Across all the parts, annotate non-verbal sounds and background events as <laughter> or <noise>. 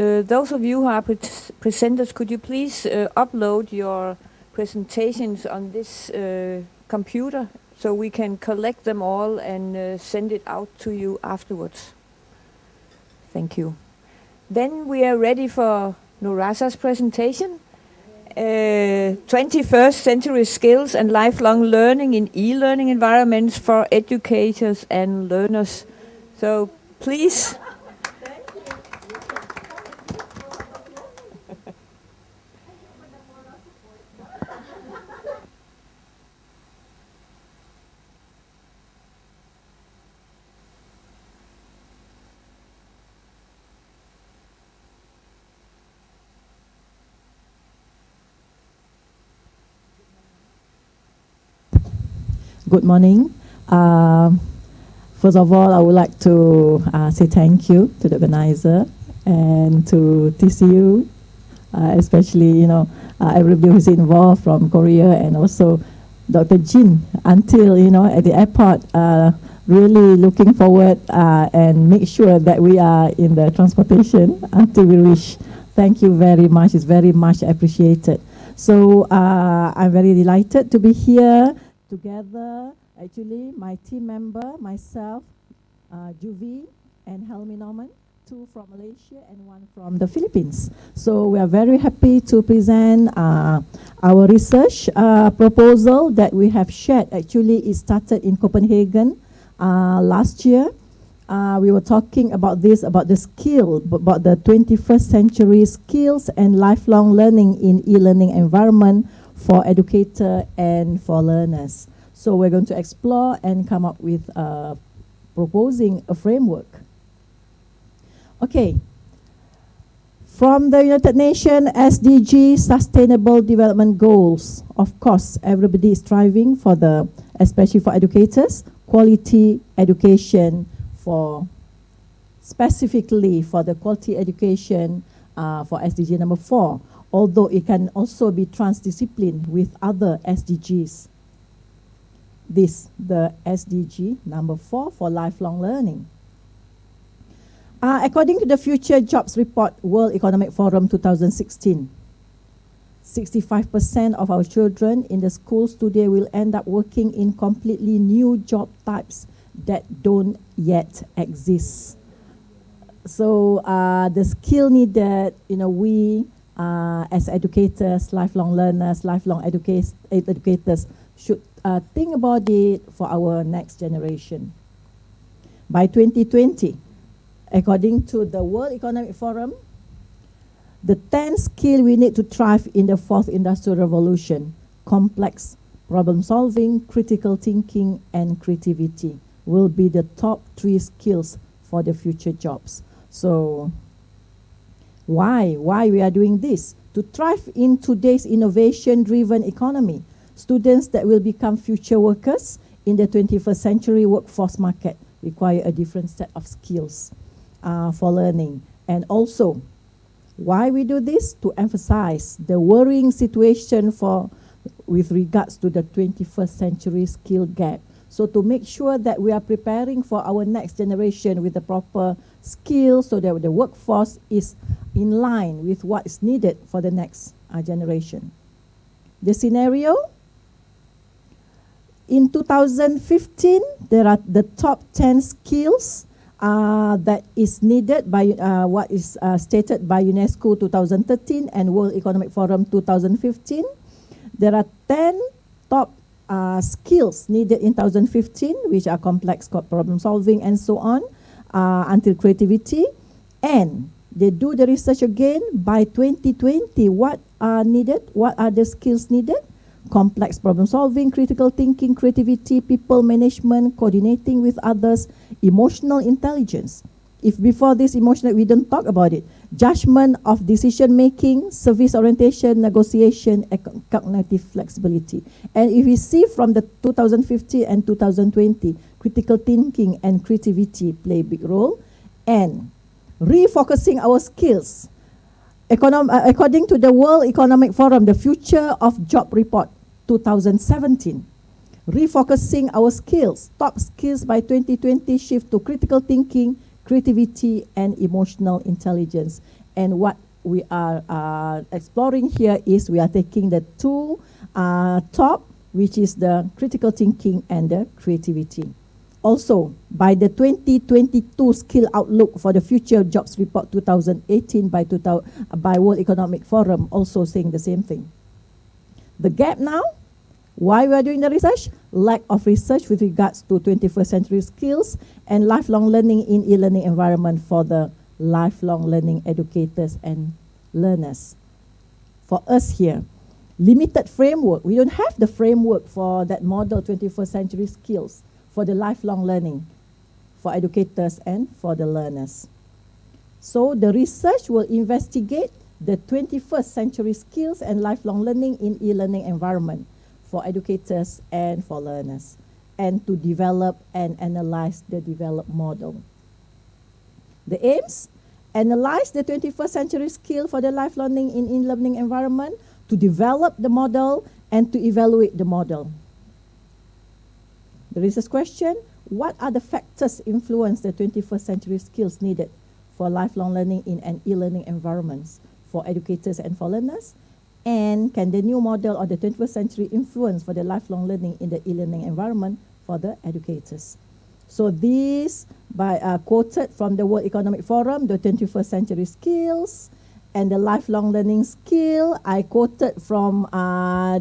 uh, those of you who are pre presenters, could you please uh, upload your presentations on this uh, computer so we can collect them all and uh, send it out to you afterwards? Thank you. Then we are ready for Norazah's presentation. Uh, 21st century skills and lifelong learning in e-learning environments for educators and learners. So please. Good morning. Uh, first of all, I would like to uh, say thank you to the organizer and to TCU, uh, especially you know uh, everybody who's involved from Korea and also Dr. Jin until you know at the airport. Uh, really looking forward uh, and make sure that we are in the transportation until we reach. Thank you very much. It's very much appreciated. So I'm very delighted to be here together, actually, my team member, myself, uh, Juvi, and Helmi Norman, two from Malaysia and one from the Philippines. So we are very happy to present uh, our research uh, proposal that we have shared. Actually, it started in Copenhagen uh, last year. Uh, we were talking about this, about the skill, about the 21st century skills and lifelong learning in e-learning environment for educator and for learners. So we're going to explore and come up with uh, proposing a framework. Okay. From the United Nations SDG Sustainable Development Goals, of course, everybody is striving for the, especially for educators, quality education for, specifically for the quality education uh, for SDG number four, although it can also be transdisciplined with other SDGs. This, the SDG number four for lifelong learning. Uh, according to the Future Jobs Report, World Economic Forum 2016, 65% of our children in the schools today will end up working in completely new job types that don't yet exist. So uh, the skill needed, you know, we uh, as educators, lifelong learners, lifelong educators, educators should uh, think about it for our next generation. By 2020, according to the World Economic Forum, the 10 skill we need to thrive in the fourth industrial revolution, complex problem solving, critical thinking, and creativity will be the top three skills for the future jobs. So why? Why we are doing this? To thrive in today's innovation-driven economy, students that will become future workers in the 21st century workforce market require a different set of skills uh, for learning. And also, why we do this? To emphasize the worrying situation for with regards to the 21st century skill gap. So to make sure that we are preparing for our next generation with the proper skills so that the workforce is in line with what is needed for the next uh, generation. The scenario, in 2015, there are the top 10 skills uh, that is needed by uh, what is uh, stated by UNESCO 2013 and World Economic Forum 2015. There are 10 top uh, skills needed in 2015, which are complex problem solving and so on, uh, until creativity. And they do the research again by 2020. What are needed? What are the skills needed? Complex problem solving, critical thinking, creativity, people management, coordinating with others, emotional intelligence. If before this emotional, we don't talk about it. Judgment of decision making, service orientation, negotiation, cognitive flexibility. And if we see from the 2015 and 2020, critical thinking and creativity play a big role. And refocusing our skills. Econom uh, according to the World Economic Forum, the Future of Job Report 2017, refocusing our skills, top skills by 2020 shift to critical thinking, creativity, and emotional intelligence. And what we are uh, exploring here is we are taking the two uh, top, which is the critical thinking and the creativity. Also, by the 2022 Skill Outlook for the Future Jobs Report 2018 by, 2000, by World Economic Forum, also saying the same thing. The gap now, why we are doing the research? Lack of research with regards to 21st century skills and lifelong learning in e-learning environment for the lifelong learning educators and learners. For us here, limited framework. We don't have the framework for that model 21st century skills for the lifelong learning for educators and for the learners. So the research will investigate the 21st century skills and lifelong learning in e-learning environment for educators and for learners and to develop and analyze the developed model. The aims, analyze the 21st century skill for the lifelong learning in e-learning environment, to develop the model and to evaluate the model. The research question, what are the factors influence the 21st century skills needed for lifelong learning in an e-learning environments for educators and for learners? And can the new model of the 21st century influence for the lifelong learning in the e-learning environment for the educators? So these by uh, quoted from the World Economic Forum, the 21st century skills and the lifelong learning skill. I quoted from uh,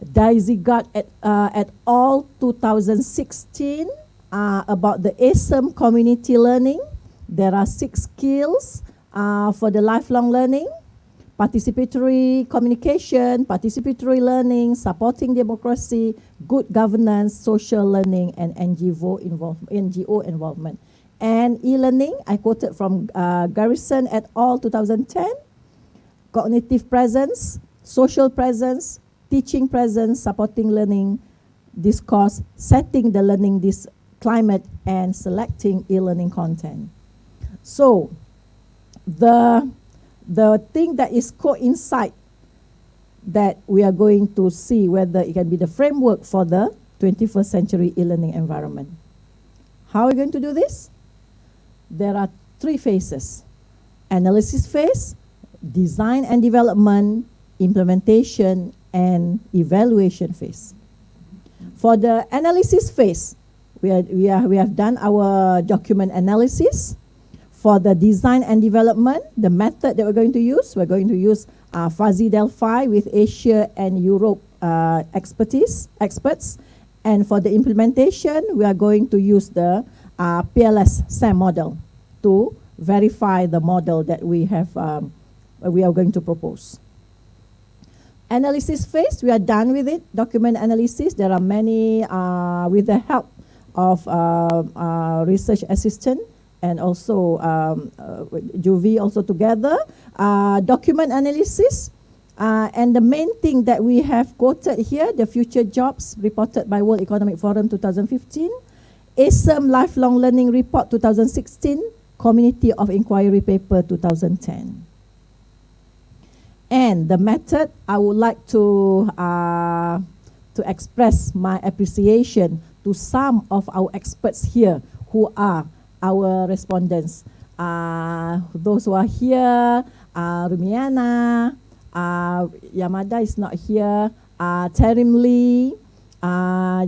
Dijkgraaf at, uh, at all 2016 uh, about the ASEM community learning. There are six skills uh, for the lifelong learning. Participatory communication, participatory learning, supporting democracy, good governance, social learning, and NGO, involve, NGO involvement. And e-learning, I quoted from uh, Garrison et al. 2010, cognitive presence, social presence, teaching presence, supporting learning, discourse, setting the learning this climate, and selecting e-learning content. So the, the thing that is coincide that we are going to see whether it can be the framework for the 21st century e-learning environment. How are we going to do this? There are three phases. Analysis phase, design and development, implementation, and evaluation phase. For the analysis phase, we, are, we, are, we have done our document analysis. For the design and development, the method that we're going to use, we're going to use uh, Fuzzy Delphi with Asia and Europe uh, expertise, experts. And for the implementation, we are going to use the uh, PLS SEM model to verify the model that we have, um, we are going to propose. Analysis phase, we are done with it. Document analysis, there are many, uh, with the help of uh, uh, research assistant and also um, uh, Juvie also together. Uh, document analysis, uh, and the main thing that we have quoted here, the future jobs reported by World Economic Forum 2015, ASEM Lifelong Learning Report 2016, Community of Inquiry Paper 2010. And the method, I would like to, uh, to express my appreciation to some of our experts here who are our respondents. Uh, those who are here, uh, Rumiana, uh, Yamada is not here, uh, Terim Lee, uh,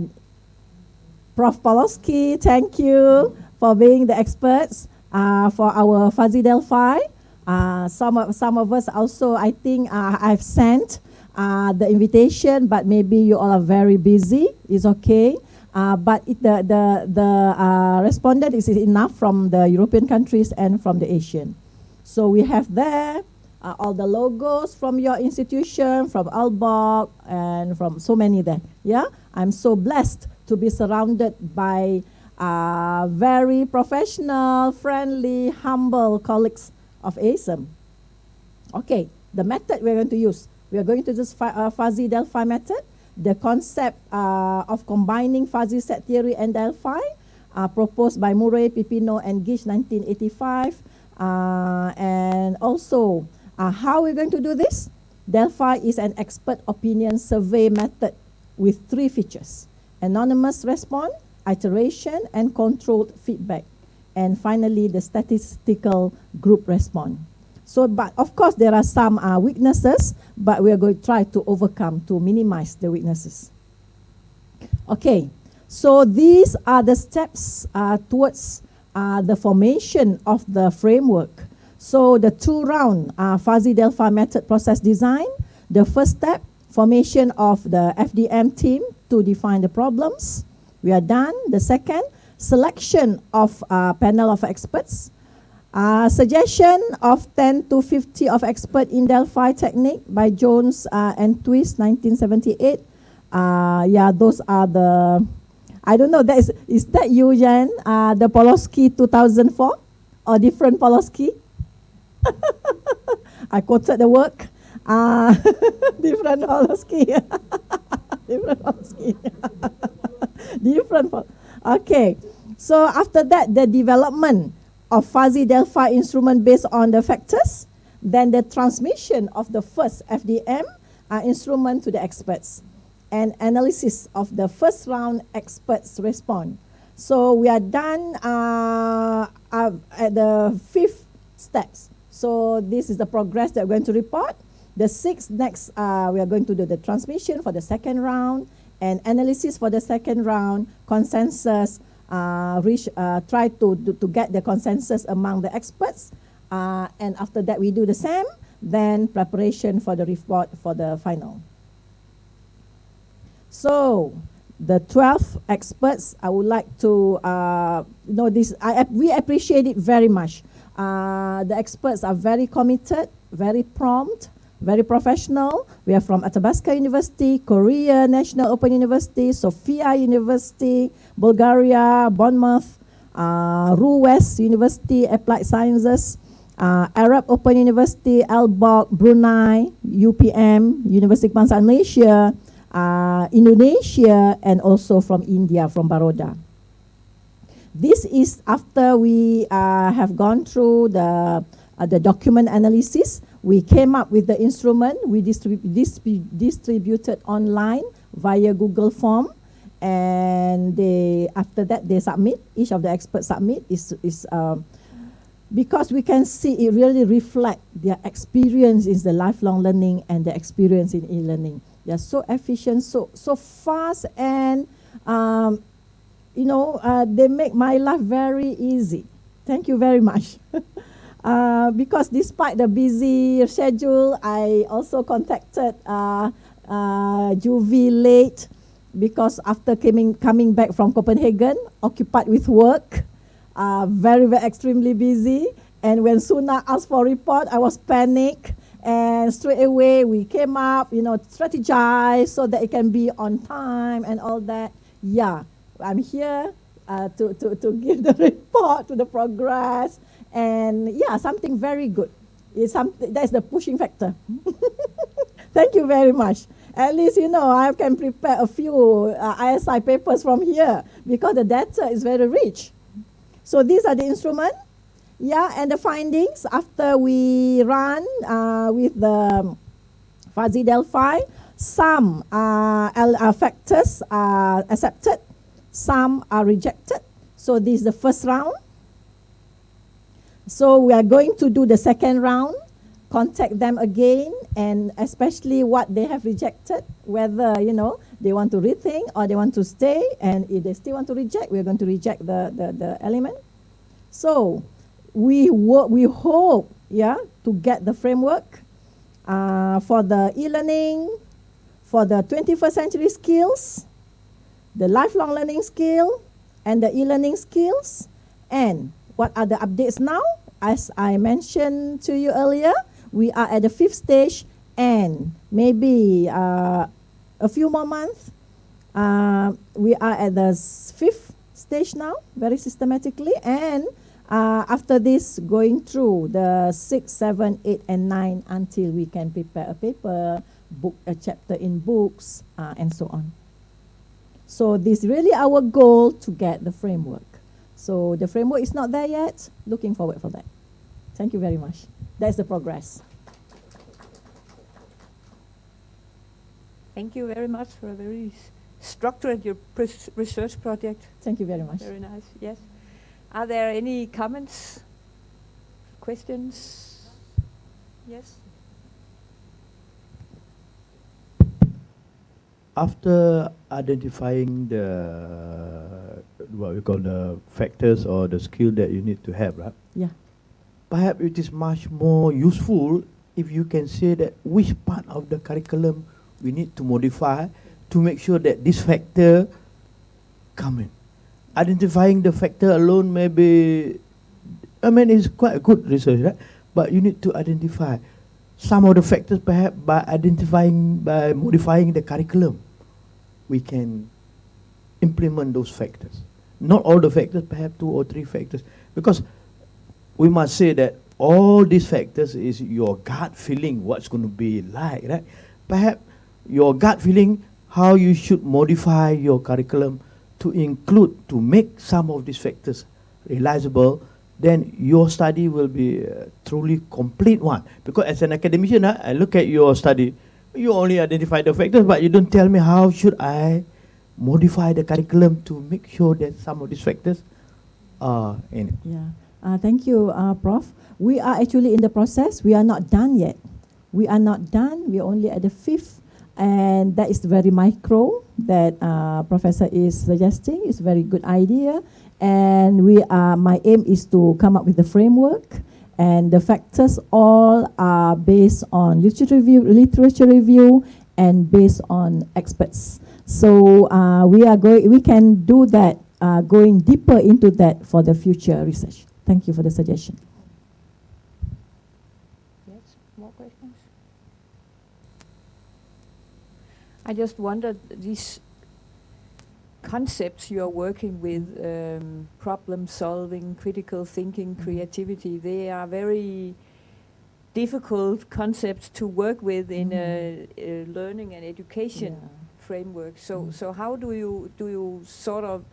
Prof. Pawlowski, thank you for being the experts uh, for our Fuzzy Delphi. Uh, some, of, some of us also, I think uh, I've sent uh, the invitation, but maybe you all are very busy. It's okay. Uh, but it, the, the, the uh, respondent is enough from the European countries and from the Asian. So we have there uh, all the logos from your institution, from Albach, and from so many there. Yeah, I'm so blessed to be surrounded by very professional, friendly, humble colleagues of ASEM. Okay, the method we're going to use. We are going to use uh, fuzzy Delphi method. The concept uh, of combining fuzzy set theory and Delphi uh, proposed by Murray, Pipino, and Gish 1985. Uh, and also, uh, how we're going to do this? Delphi is an expert opinion survey method with three features. Anonymous response, iteration, and controlled feedback and finally the statistical group response. So, but of course, there are some uh, weaknesses, but we are going to try to overcome, to minimize the weaknesses. Okay, so these are the steps uh, towards uh, the formation of the framework. So the two round uh, fuzzy delphi method process design, the first step, formation of the FDM team to define the problems. We are done. The second, selection of a panel of experts. Suggestion of 10 to 50 of expert in Delphi technique by Jones uh, and Twist, 1978. Uh, yeah, those are the I don't know. That is, is that you? Uh, the Poloski 2004 or different Poloski? <laughs> I quoted the work. Uh, <laughs> different Poloski. <laughs> different Poloski. different. Okay. So after that, the development of fuzzy Delphi instrument based on the factors, then the transmission of the first FDM uh, instrument to the experts and analysis of the first round experts response. So we are done uh, uh, at the fifth steps. So this is the progress that we're going to report. The sixth next, uh, we are going to do the transmission for the second round and analysis for the second round, consensus, uh, reach, uh, try to, to, to get the consensus among the experts. Uh, and after that, we do the same, then preparation for the report for the final. So the 12 experts, I would like to uh, know this. I, we appreciate it very much. Uh, the experts are very committed, very prompt, very professional. We are from Athabasca University, Korea National Open University, Sofia University, Bulgaria, Bournemouth, uh, RUWES University, Applied Sciences, uh, Arab Open University, Aalborg, Brunei, UPM, University Kebangsaan Malaysia, uh, Indonesia, and also from India, from Baroda. This is after we uh, have gone through the, uh, the document analysis. We came up with the instrument. We distrib distrib distributed online via Google Form. And they, after that, they submit. Each of the experts submit. is, is um, because we can see it really reflect their experience in the lifelong learning and the experience in e-learning. They're so efficient, so so fast, and um, you know uh, they make my life very easy. Thank you very much. <laughs> uh, because despite the busy schedule, I also contacted uh, uh, Juvie late because after coming coming back from Copenhagen, occupied with work, uh, very very extremely busy. And when Suna asked for report, I was panicked and straight away we came up, you know, strategize so that it can be on time and all that. Yeah, I'm here uh, to, to, to <laughs> give the report to the progress and yeah, something very good. It's something, that's the pushing factor. <laughs> Thank you very much. At least, you know, I can prepare a few uh, ISI papers from here because the data is very rich. So these are the instruments yeah, and the findings after we run uh, with the fuzzy Delphi, some uh, factors are accepted, some are rejected. So this is the first round. So we are going to do the second round, contact them again, and especially what they have rejected, whether, you know, they want to rethink or they want to stay, and if they still want to reject, we're going to reject the, the, the element. So we we hope, yeah, to get the framework uh, for the e-learning, for the 21st century skills, the lifelong learning skill, and the e-learning skills. And what are the updates now? As I mentioned to you earlier, we are at the fifth stage and maybe uh, a few more months. Uh, we are at the fifth stage now, very systematically, and uh, after this, going through the six, seven, eight, and 9 until we can prepare a paper, book a chapter in books, uh, and so on. So this is really our goal to get the framework. So the framework is not there yet. Looking forward for that. Thank you very much. That's the progress. Thank you very much for a very structured your research project. Thank you very much. Very nice, yes. Are there any comments, questions? Yes. after identifying the what we call the factors or the skill that you need to have, right? Yeah. Perhaps it is much more useful if you can say that which part of the curriculum we need to modify to make sure that this factor come in. Identifying the factor alone may be, I mean, it's quite a good research, right? But you need to identify some of the factors perhaps by identifying, by modifying the curriculum, we can implement those factors. Not all the factors, perhaps two or three factors. Because we must say that all these factors is your gut feeling what's going to be like, right? Perhaps your gut feeling how you should modify your curriculum to include, to make some of these factors realizable then your study will be a truly complete one. Because as an academician, uh, I look at your study, you only identify the factors, but you don't tell me how should I modify the curriculum to make sure that some of these factors are in it. Yeah. Uh, thank you, uh, Prof. We are actually in the process. We are not done yet. We are not done. We are only at the fifth. And that is very micro that uh, Professor is suggesting. It's a very good idea. And we are, my aim is to come up with the framework and the factors all are based on literature review, literature review and based on experts. So uh, we are going, we can do that, uh, going deeper into that for the future research. Thank you for the suggestion. Yes, more questions? I just wondered, these concepts you're working with, um, problem solving, critical thinking, Mm-hmm. creativity, they are very difficult concepts to work with in a, a learning and education framework. So, Mm. so how do you do you sort of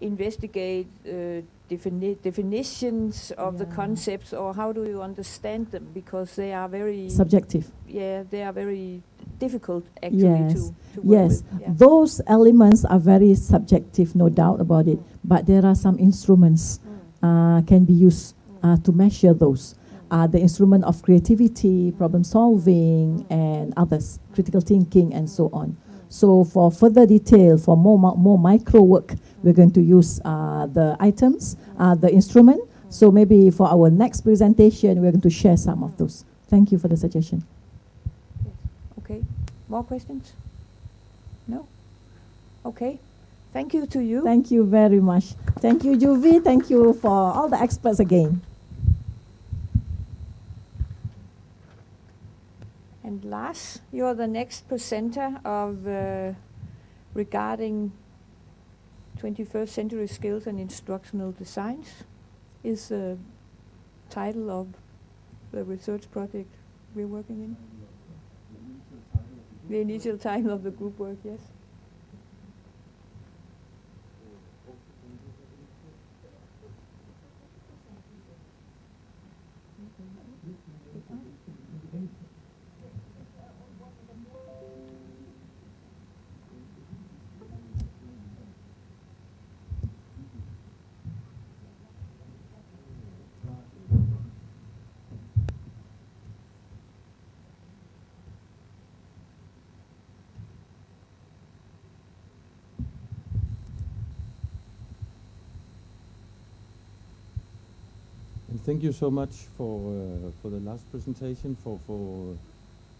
investigate uh, defini- definitions of the concepts, or how do you understand them? Because they are very Subjective. yeah, they are very difficult actually Yes. to, to work Yes. Yeah. those elements are very subjective, no doubt about it. But there are some instruments uh, can be used uh, to measure those. Uh, the instrument of creativity, problem solving, and others, critical thinking, and so on. So for further detail, for more more micro work, we're going to use uh, the items, uh, the instrument. So maybe for our next presentation, we're going to share some of those. Thank you for the suggestion. Okay, more questions? No? Okay, thank you to you. Thank you very much. Thank you, Juvi. Thank you for all the experts again. And Lars, you're the next presenter of uh, regarding 21st century skills and instructional designs is the title of the research project we're working in. The initial title of the group work, yes. Thank you so much for uh, for the last presentation, for for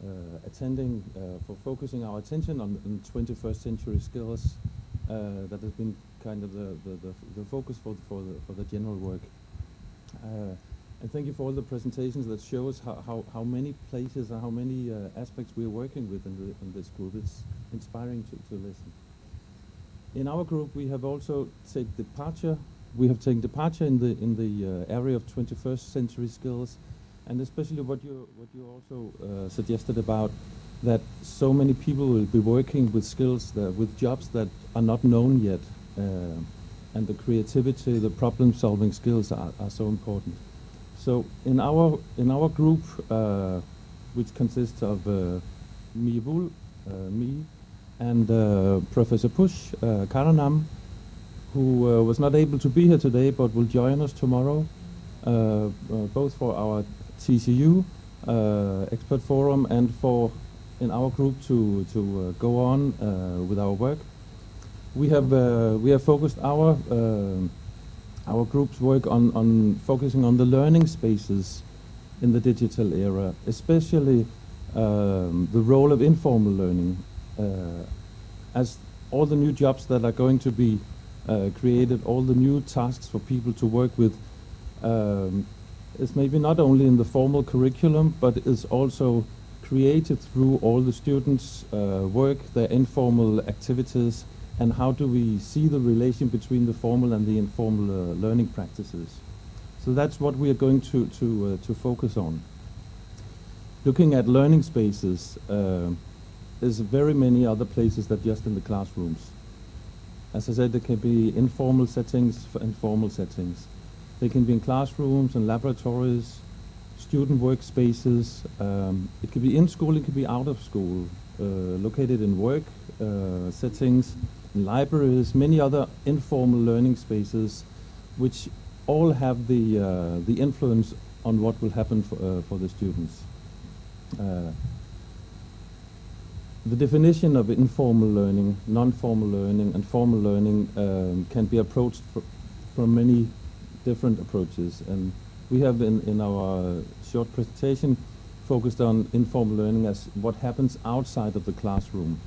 uh, attending, uh, for focusing our attention on, on 21st century skills. That has been kind of the, the, the, the focus for the, for the for the general work. And thank you for all the presentations that show us how, how, how many places and how many uh, aspects we are working with in, the, in this group. It's inspiring to, to listen. In our group, we have also taken departure. We have taken departure in the in the uh, area of 21st century skills, and especially what you what you also uh, suggested about that so many people will be working with skills that with jobs that are not known yet, uh, and the creativity, the problem-solving skills are, are so important. So in our in our group, uh, which consists of uh, me, Bull, uh, me, and uh, Professor Push Karanam, who uh, was not able to be here today but will join us tomorrow, uh, uh, both for our TCU expert forum and for in our group to to go on with our work. We have we have focused our our group's work on on focusing on the learning spaces in the digital era, especially um, the role of informal learning, uh, as all the new jobs that are going to be uh, created, all the new tasks for people to work with, um, is maybe not only in the formal curriculum, but is also created through all the students' uh, work, their informal activities, and how do we see the relation between the formal and the informal uh, learning practices. So that's what we are going to, to, uh, to focus on. Looking at learning spaces, uh, there's very many other places than just in the classrooms. As I said, there can be informal settings and formal settings. They can be in classrooms and laboratories, student workspaces. Um, it could be in school, it could be out of school, uh, located in work uh, settings, in libraries, many other informal learning spaces, which all have the uh, the influence on what will happen for, uh, for the students. The definition of informal learning, non-formal learning, and formal learning um, can be approached fr from many different approaches. And we have in, in our short presentation focused on informal learning as what happens outside of the classroom.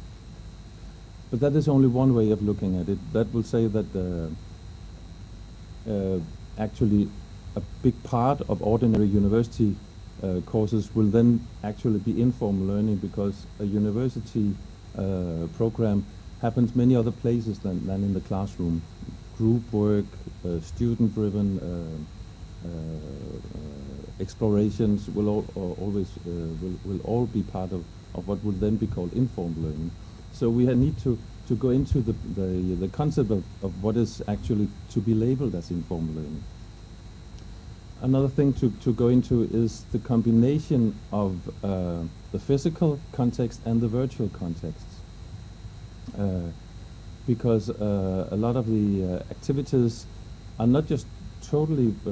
But that is only one way of looking at it. That will say that uh, uh, actually a big part of ordinary university courses will then actually be informal learning because a university uh, program happens many other places than, than in the classroom. Group work, uh, student-driven uh, explorations will all, always will, will all be part of, of what will then be called informal learning. So we need to, to go into the, the, the concept of, of what is actually to be labeled as informal learning. Another thing to, to go into is the combination of uh, the physical context and the virtual context. Uh, because uh, a lot of the uh, activities are not just totally uh,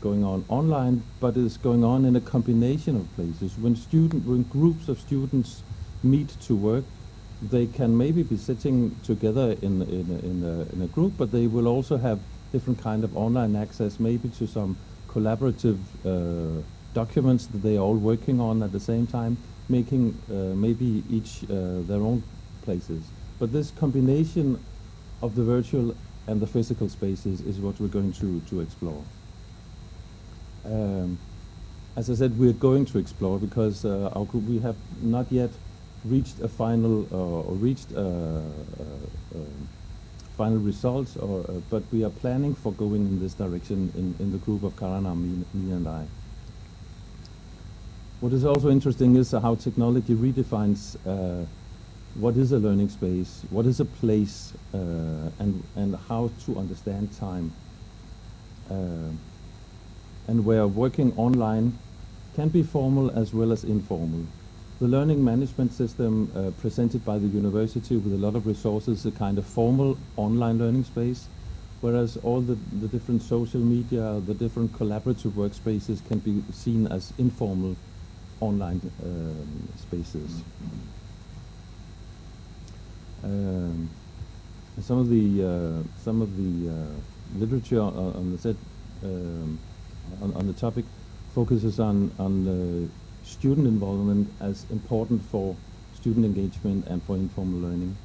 going on online, but is going on in a combination of places. When student, when groups of students meet to work, they can maybe be sitting together in in in a, in a group, but they will also have different kind of online access, maybe to some collaborative uh, documents that they are all working on at the same time, making uh, maybe each uh, their own places. But this combination of the virtual and the physical spaces is what we're going to, to explore. Um, as I said, we're going to explore because uh, our group, we have not yet reached a final uh, or reached uh, final results, or, but we are planning for going in this direction in, in the group of Karana, me, me and I. What is also interesting is how technology redefines what is a learning space, what is a place, uh, and, and how to understand time. Uh, and where working online can be formal as well as informal. The learning management system uh, presented by the university with a lot of resources a kind of formal online learning space, whereas all the, the different social media, the different collaborative workspaces can be seen as informal online um, spaces. Um, some of the uh, some of the uh, literature on, the set um, on, on, the topic focuses on on student involvement as important for student engagement and for informal learning.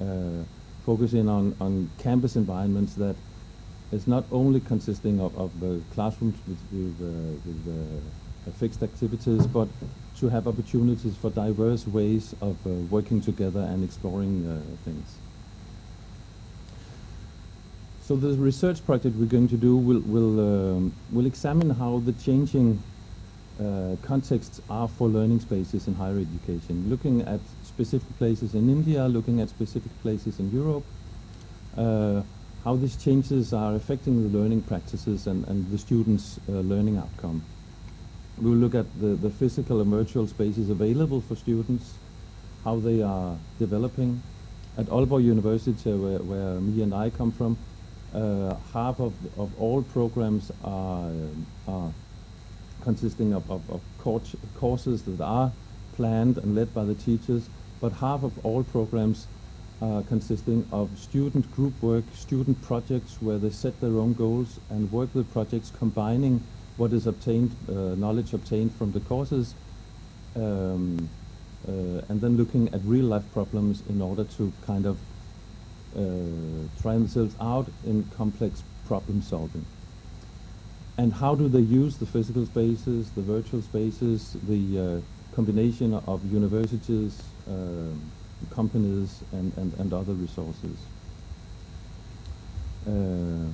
Uh, focusing on, on campus environments that is not only consisting of, of uh, classrooms with, with, uh, with uh, fixed activities, but to have opportunities for diverse ways of uh, working together and exploring uh, things. So the research project we're going to do will, will, um, will examine how the changing uh, contexts are for learning spaces in higher education, looking at specific places in India, looking at specific places in Europe, uh, how these changes are affecting the learning practices and, and the students' uh, learning outcome. We will look at the, the physical and virtual spaces available for students, how they are developing. At Aalborg University, where, where me and I come from, uh, half of, of all programs are, are consisting of, of, of course courses that are planned and led by the teachers, but half of all programs are consisting of student group work, student projects where they set their own goals and work with projects combining what is obtained, uh, knowledge obtained from the courses, um, uh, and then looking at real life problems in order to kind of uh, try themselves out in complex problem solving. And how do they use the physical spaces, the virtual spaces, the uh, combination of universities, um companies, and, and, and other resources? Uh,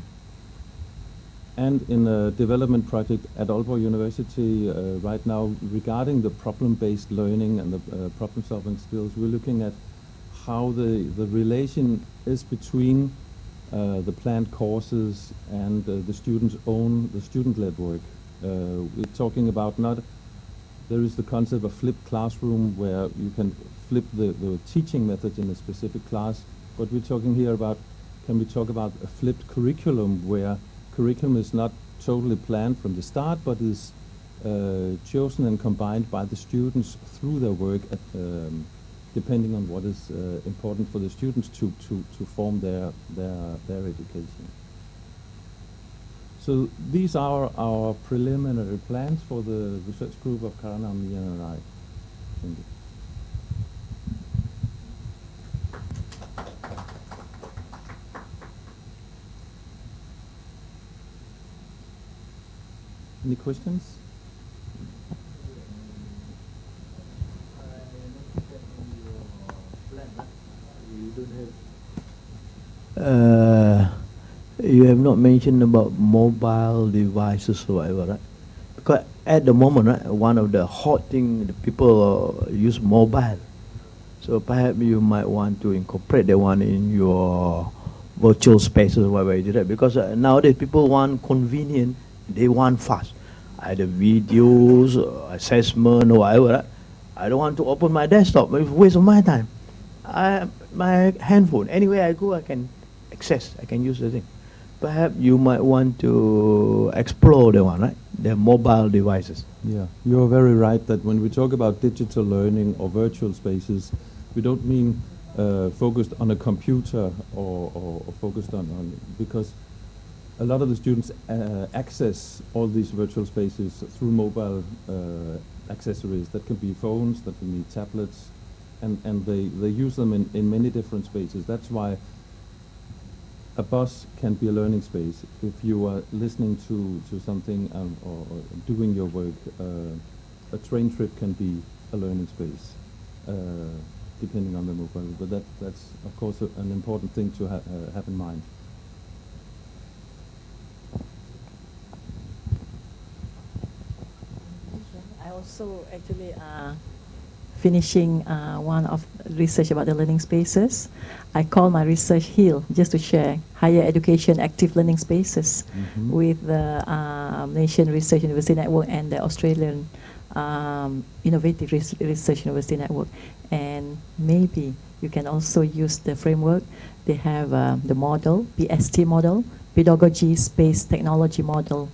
and in a development project at Aalborg University uh, right now regarding the problem-based learning and the uh, problem-solving skills, we're looking at how the, the relation is between uh, the planned courses and uh, the students' own, the student-led work. Uh, we're talking about not, there is the concept of flipped classroom where you can flip the, the teaching method in a specific class, but we're talking here about, can we talk about a flipped curriculum where curriculum is not totally planned from the start, but is uh, chosen and combined by the students through their work, at, um, depending on what is uh, important for the students to, to, to form their, their, their education. So these are our preliminary plans for the research group of Karana, and I. Thank you. Any questions? Uh, you have not mentioned about mobile devices or whatever, right? Because at the moment, right, one of the hot thing, the people uh, use mobile. So perhaps you might want to incorporate that one in your virtual spaces, whatever you do that. Because uh, nowadays people want convenient, they want fast. Either videos, or assessment, or whatever. Right? I don't want to open my desktop. It's a waste of my time. I, my handphone, anywhere I go, I can access, I can use the thing. Perhaps you might want to explore the one, right? The mobile devices. Yeah, you're very right that when we talk about digital learning or virtual spaces, we don't mean uh, focused on a computer or, or, or focused on, on, because a lot of the students uh, access all these virtual spaces through mobile uh, accessories. That can be phones, that can be tablets, and, and they, they use them in, in many different spaces. That's why a bus can be a learning space. If you are listening to, to something um, or, doing your work, uh, a train trip can be a learning space, uh, depending on the mobile. But that, that's, of course, a, an important thing to ha uh, have in mind. I also actually uh, finishing uh, one of research about the learning spaces. I call my research HEAL, just to share higher education active learning spaces Mhm. with the um, Nation Research University Network and the Australian um, Innovative Res- Research University Network. And maybe you can also use the framework. They have uh, the model, PST model, Pedagogy Space Technology Model.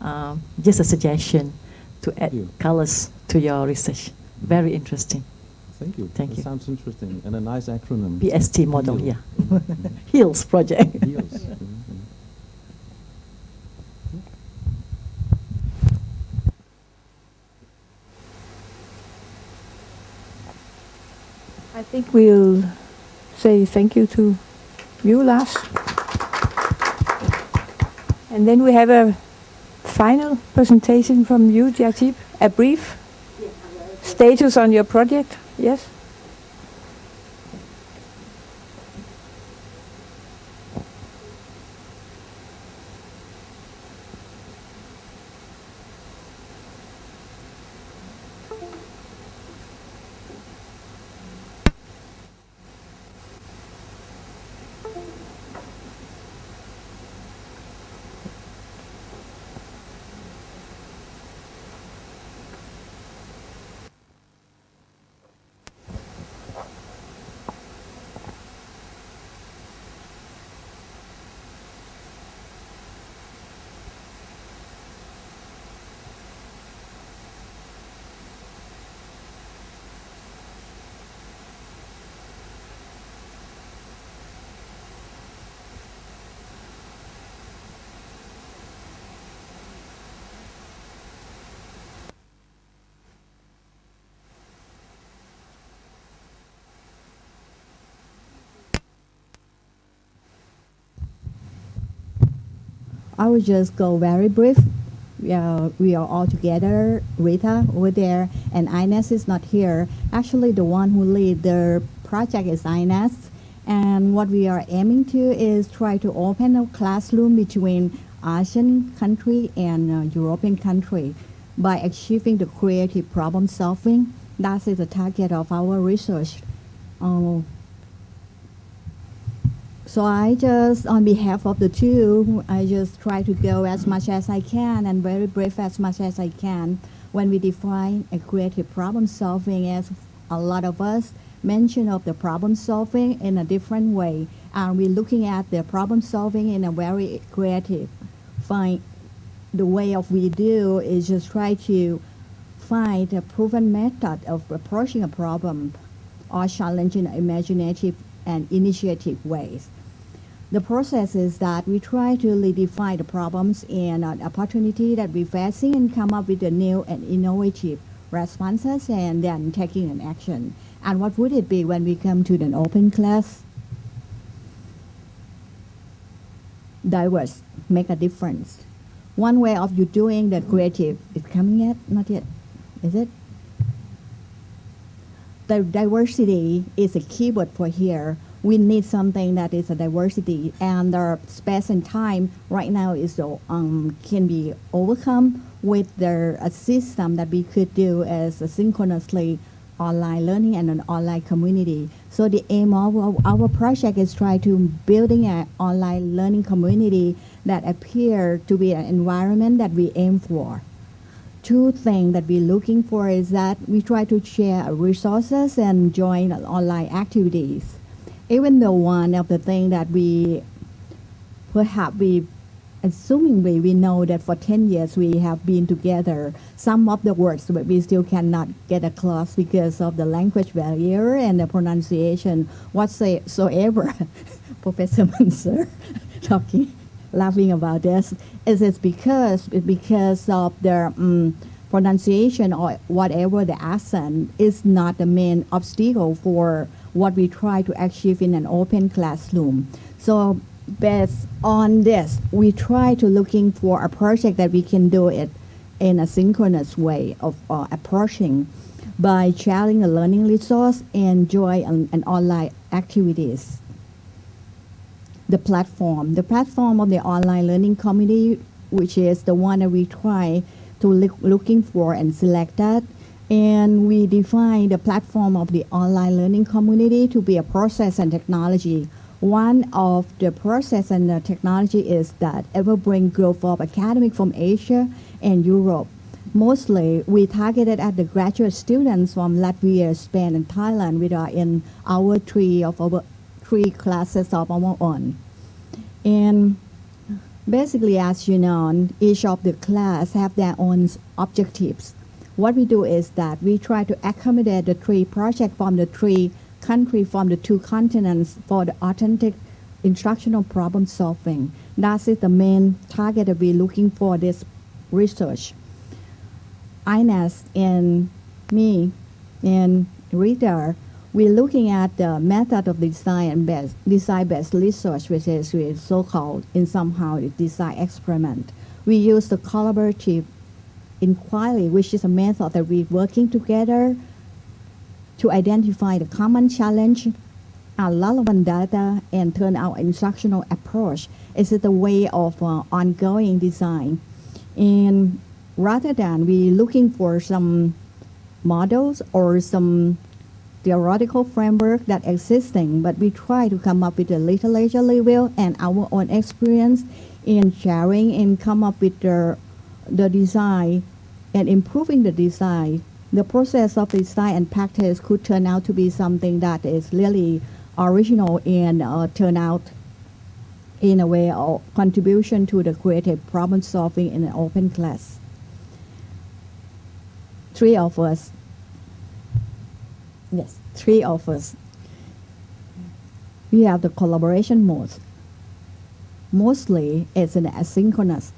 Um, just a suggestion to add colors to your research. Very interesting. Thank you. Thank that you. sounds interesting. And a nice acronym. PST model, HEAL. yeah. <laughs> <laughs> Mhm. HEALS project. HEALS. Mhm, mhm. I think we'll say thank you to you, Lars. And then we have a final presentation from you, Jatip, a brief status on your project, yes? I will just go very brief. We are, we are all together. Rita over there, and Ines is not here. Actually, the one who lead the project is Ines. And what we are aiming to is try to open a classroom between Asian country and uh, European country by achieving the creative problem solving. That is the target of our research. Uh, so I just, on behalf of the two, I just try to go as much as I can and very brief as much as I can when we define a creative problem solving as a lot of us mention of the problem solving in a different way. And we're looking at the problem solving in a very creative. Find the way of we do is just try to find a proven method of approaching a problem or challenging imaginative and initiative ways. The process is that we try to redefine the problems and uh, opportunity that we're facing and come up with the new and innovative responses and then taking an action. And what would it be when we come to an open class? Diverse, make a difference. One way of you doing the creative is coming yet? Not yet. Is it? The diversity is a keyword for here. We need something that is a diversity, and the space and time right now is um, can be overcome with the a system that we could do as a synchronously online learning and an online community. So the aim of our- our project is try to building an online learning community that appear to be an environment that we aim for. Two things that we're looking for is that we try to share resources and join online activities. Even though one of the things that we perhaps we assuming we we know that for 10 years we have been together some of the words but we still cannot get across because of the language barrier and the pronunciation whatsoever. <laughs> Professor Munzer <laughs> talking laughing about this. Is it's because because of the um, pronunciation or whatever the accent is not the main obstacle for what we try to achieve in an open classroom so based on this, we try to looking for a project that we can do it in a synchronous way of uh, approaching by sharing a learning resource and joy and, and online activities. The platform, the platform of the online learning community, which is the one that we try to look looking for and select that. And we define the platform of the online learning community to be a process and technology one of the process and the technology is that will bring growth of academic from Asia and Europe. Mostly, we targeted at the graduate students from Latvia, Spain, and Thailand, which are in our three of our three classes of our own. And basically, as you know, each of the class have their own objectives. What we do is that we try to accommodate the three projects from the three country from the two continents for the authentic instructional problem solving. That is the main target that we're looking for this research. Ines and me and Rita, we're looking at the method of design based design-based research, which is so-called in somehow design experiment. We use the collaborative inquiry, which is a method that we're working together to identify the common challenge and relevant data and turn our instructional approach is the way of uh, ongoing design. And rather than we're looking for some models or some theoretical framework that existing, but we try to come up with a literature level and our own experience in sharing and come up with the, the design and improving the design the process of design and practice could turn out to be something that is really original and uh, turn out in a way of contribution to the creative problem solving in an open class. Three of us, yes, three of us, we have the collaboration mode. Mostly it's an asynchronous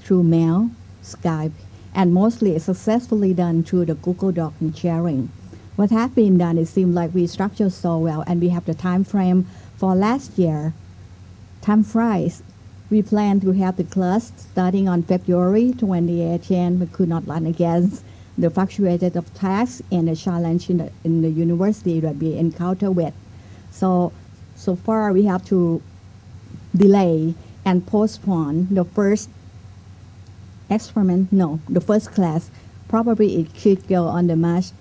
through mail, Skype, and mostly it's successfully done through the Google Doc and sharing. What has been done, it seems like we structure so well, and we have the time frame for last year. Time flies. We plan to have the class starting on February 2018, we could not run against the fluctuated of tasks and the challenge in the, in the university that we encounter with. So, so far we have to delay and postpone the first experiment, no, the first class. Probably it should go on the March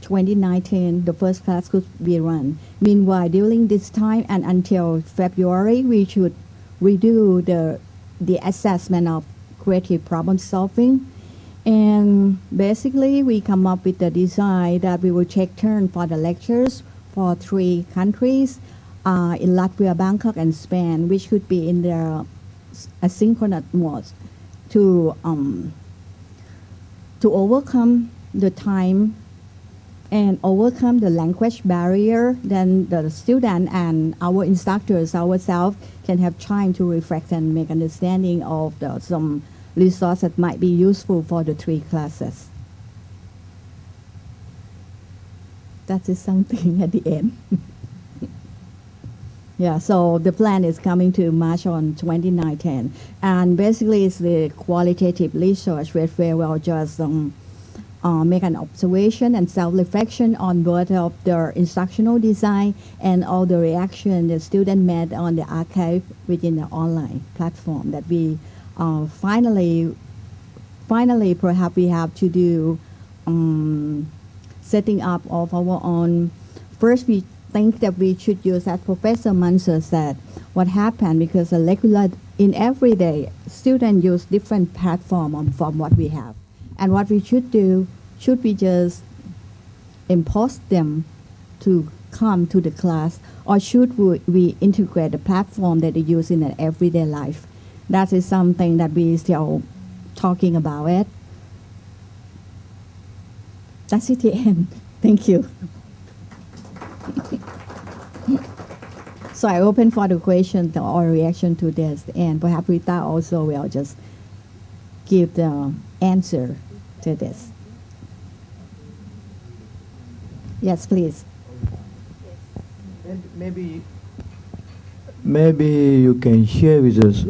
2019, the first class could be run. Meanwhile, during this time and until February, we should redo the, the assessment of creative problem solving. And basically, we come up with the design that we will take turn for the lectures for three countries uh, in Latvia, Bangkok, and Spain, which could be in their asynchronous mode to um, to overcome the time and overcome the language barrier, then the student and our instructors ourselves can have time to reflect and make understanding of the, some resource that might be useful for the three classes. That is something <laughs> at the end. <laughs> Yeah, so the plan is coming to March on 2019. And basically, it's the qualitative research where we will just um, uh, make an observation and self-reflection on both of the instructional design and all the reaction the student made on the archive within the online platform that we uh, finally, finally perhaps we have to do um, setting up of our own. First, we think that we should use, as Professor Mansour said, what happened because the regular, in every day, students use different platform from what we have. And what we should do, should we just impose them to come to the class, or should we, we integrate the platform that they use in their everyday life? That is something that we still talking about it. That's it <laughs> the end. Thank you. <laughs> so I open for the question or reaction to this, and perhaps Rita also will just give the answer to this. Yes, please. And maybe, maybe you can share with us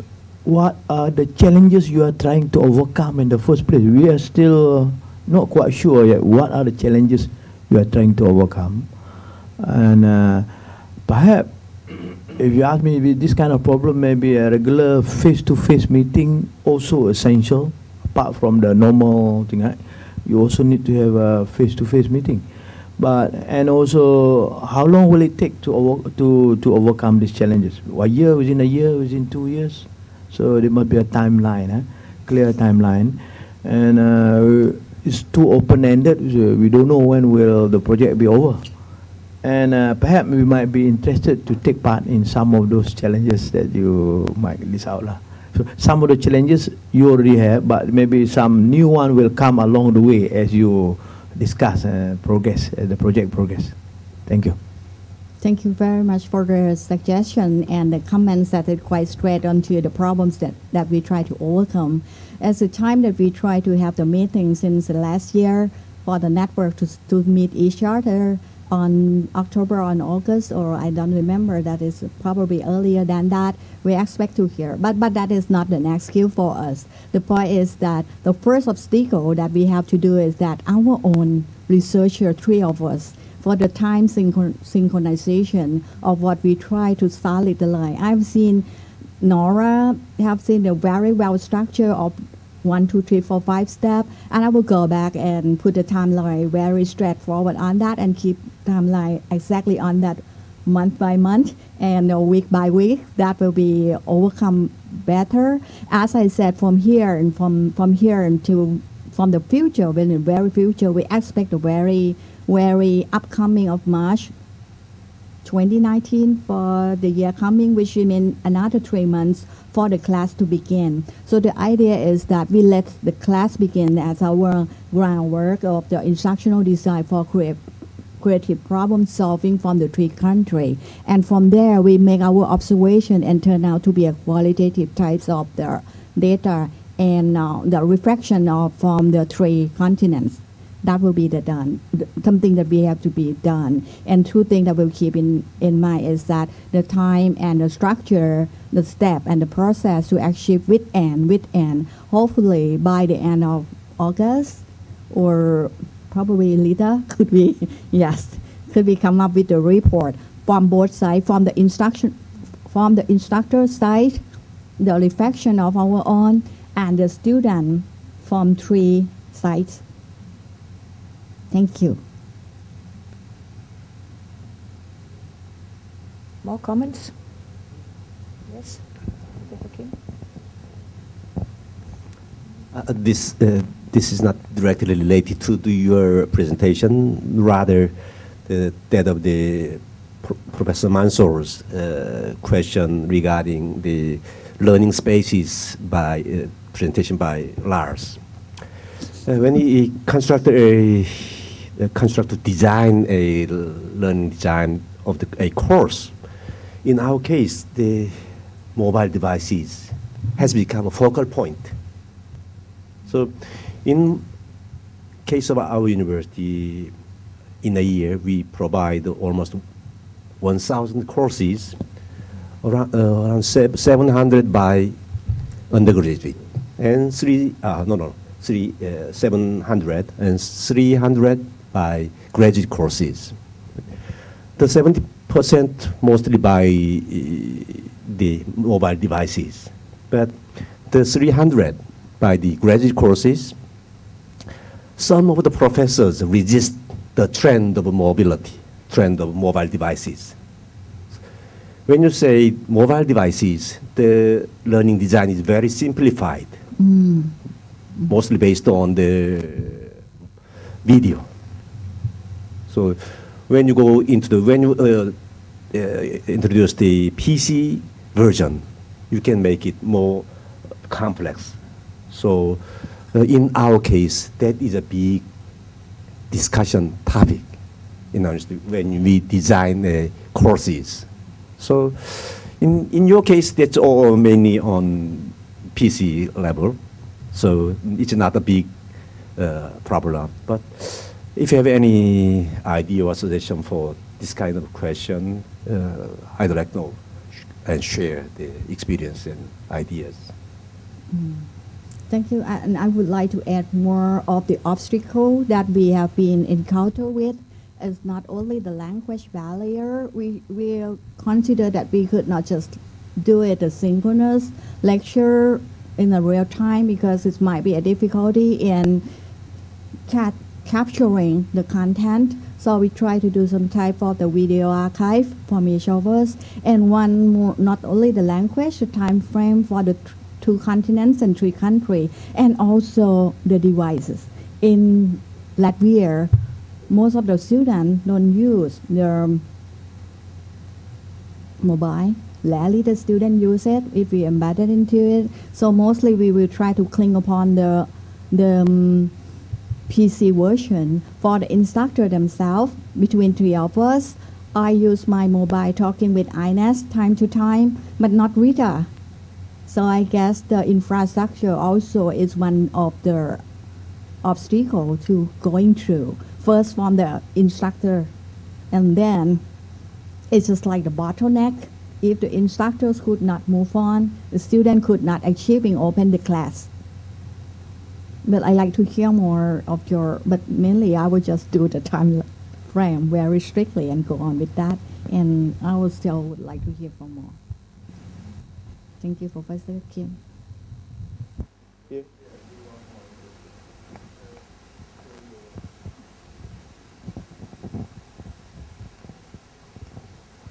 what are the challenges you are trying to overcome in the first place. We are still not quite sure yet. What are the challenges you are trying to overcome? And uh, perhaps, if you ask me, this kind of problem, maybe a regular face-to-face meeting also essential. Apart from the normal thing, right? you also need to have a face-to-face meeting. But and also, how long will it take to over, to to overcome these challenges? A year, within a year, within two years. So there must be a timeline, eh? clear timeline, and uh, it's too open-ended. So we don't know when will the project be over, and uh, perhaps we might be interested to take part in some of those challenges that you might list out, lah. So some of the challenges you already have, but maybe some new one will come along the way as you discuss uh, progress, uh, the project progress. Thank you. Thank you very much for the suggestion and the comments that are quite straight onto the problems that, that we try to overcome. As the time that we try to have the meeting since the last year for the network to, to meet each other on October on August, or I don't remember, that is probably earlier than that, we expect to hear. But, but that is not the next excuse for us. The point is that the first obstacle that we have to do is that our own researcher, three of us, for the time synchron- synchronization of what we try to solid the line. I've seen Nora have seen the very well structure of one, two, three, four, five step, and I will go back and put the timeline very straightforward on that and keep timeline exactly on that month by month and week by week. That will be overcome better. As I said, from here and from from here until from the future, in the very future, we expect a very very upcoming of March 2019 for the year coming, which means another three months for the class to begin. So the idea is that we let the class begin as our groundwork of the instructional design for creative creative problem solving from the three country. And from there we make our observation and turn out to be a qualitative types of the data and uh, the reflection of from the three continents. That will be the done something that we have to be done. And two things that we'll keep in in mind is that the time and the structure the step and the process to achieve with and with and hopefully by the end of August or probably later <laughs> could be yes could we come up with a report from both sides from the instruction from the instructor side the reflection of our own and the student from three sides. Thank you. More comments? Yes. Professor Kim? Uh, this uh, this is not directly related to, to your presentation, rather the, that of the Pro- Professor Mansour's uh, question regarding the learning spaces by uh, presentation by Lars. Uh, when he constructed a, uh, constructed design a learning design of the, a course, in our case, the mobile devices has become a focal point. So, in case of our university, in a year we provide almost 1,000 courses, around, uh, around 700 by undergraduate, and three uh, no no three uh, 700 and 300 by graduate courses. The 70% mostly by uh, the mobile devices, but the 300 by the graduate courses, some of the professors resist the trend of mobility, trend of mobile devices. When you say mobile devices, the learning design is very simplified, mostly based on the video. So when you go into the, when you uh, uh, introduce the PC version, you can make it more complex. So uh, in our case, that is a big discussion topic our institute when we design uh, courses. So in, in your case, that's all mainly on PC level. So it's not a big uh, problem. But if you have any idea or suggestion for this kind of question, uh, I'd like to know and share the experience and ideas. Thank you. And I would like to add more of the obstacle that we have been encounter with. It's not only the language barrier. We will consider that we could not just do it a synchronous lecture in a real time because it might be a difficulty in cat capturing the content. So we try to do some type of the video archive each of us, and one more, not only the language, the time frame for the two continents and three countries, and also the devices. In Latvia, most of the students don't use their mobile. Rarely the student use it if we embed it into it. So mostly we will try to cling upon the the um, PC version for the instructor themselves. Between three of us, I use my mobile talking with Ines time to time, but not Rita. So I guess the infrastructure also is one of the obstacle to going through. First from the instructor, and then it's just like the bottleneck. If the instructors could not move on, the student could not achieving open the class. But I like to hear more of your, but mainly I would just do the time frame very strictly and go on with that. And I would still would like to hear from more. Thank you, Professor Kim.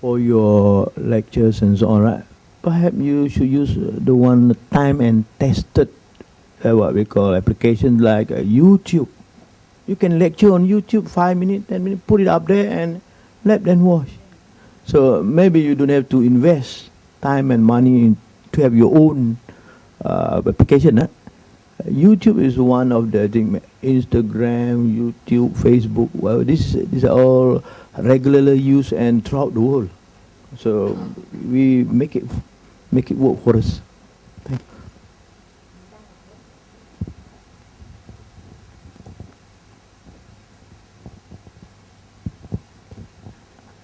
for your lectures and so on, right? Perhaps you should use the one time and tested, uh, what we call applications like uh, YouTube. You can lecture on YouTube five minutes, ten minutes, put it up there and let them watch. So maybe you don't have to invest time and money in, to have your own uh, application. YouTube is one of the thing. Instagram, YouTube, Facebook. Well, this these are all regularly used and throughout the world. So we make it make it work for us. Thank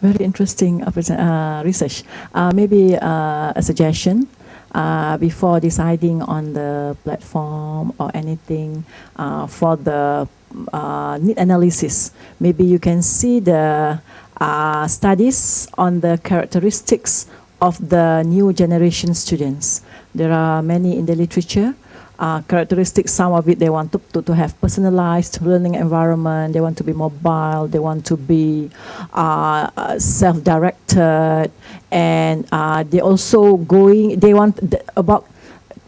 Very interesting uh, research. Uh, maybe uh, a suggestion uh, before deciding on the platform or anything uh, for the uh, need analysis. Maybe you can see the uh, studies on the characteristics of the new generation students. There are many in the literature. Uh, characteristics, some of it they want to, to, to have personalized learning environment, they want to be mobile, they want to be uh, self-directed, and uh, they also going, they want about,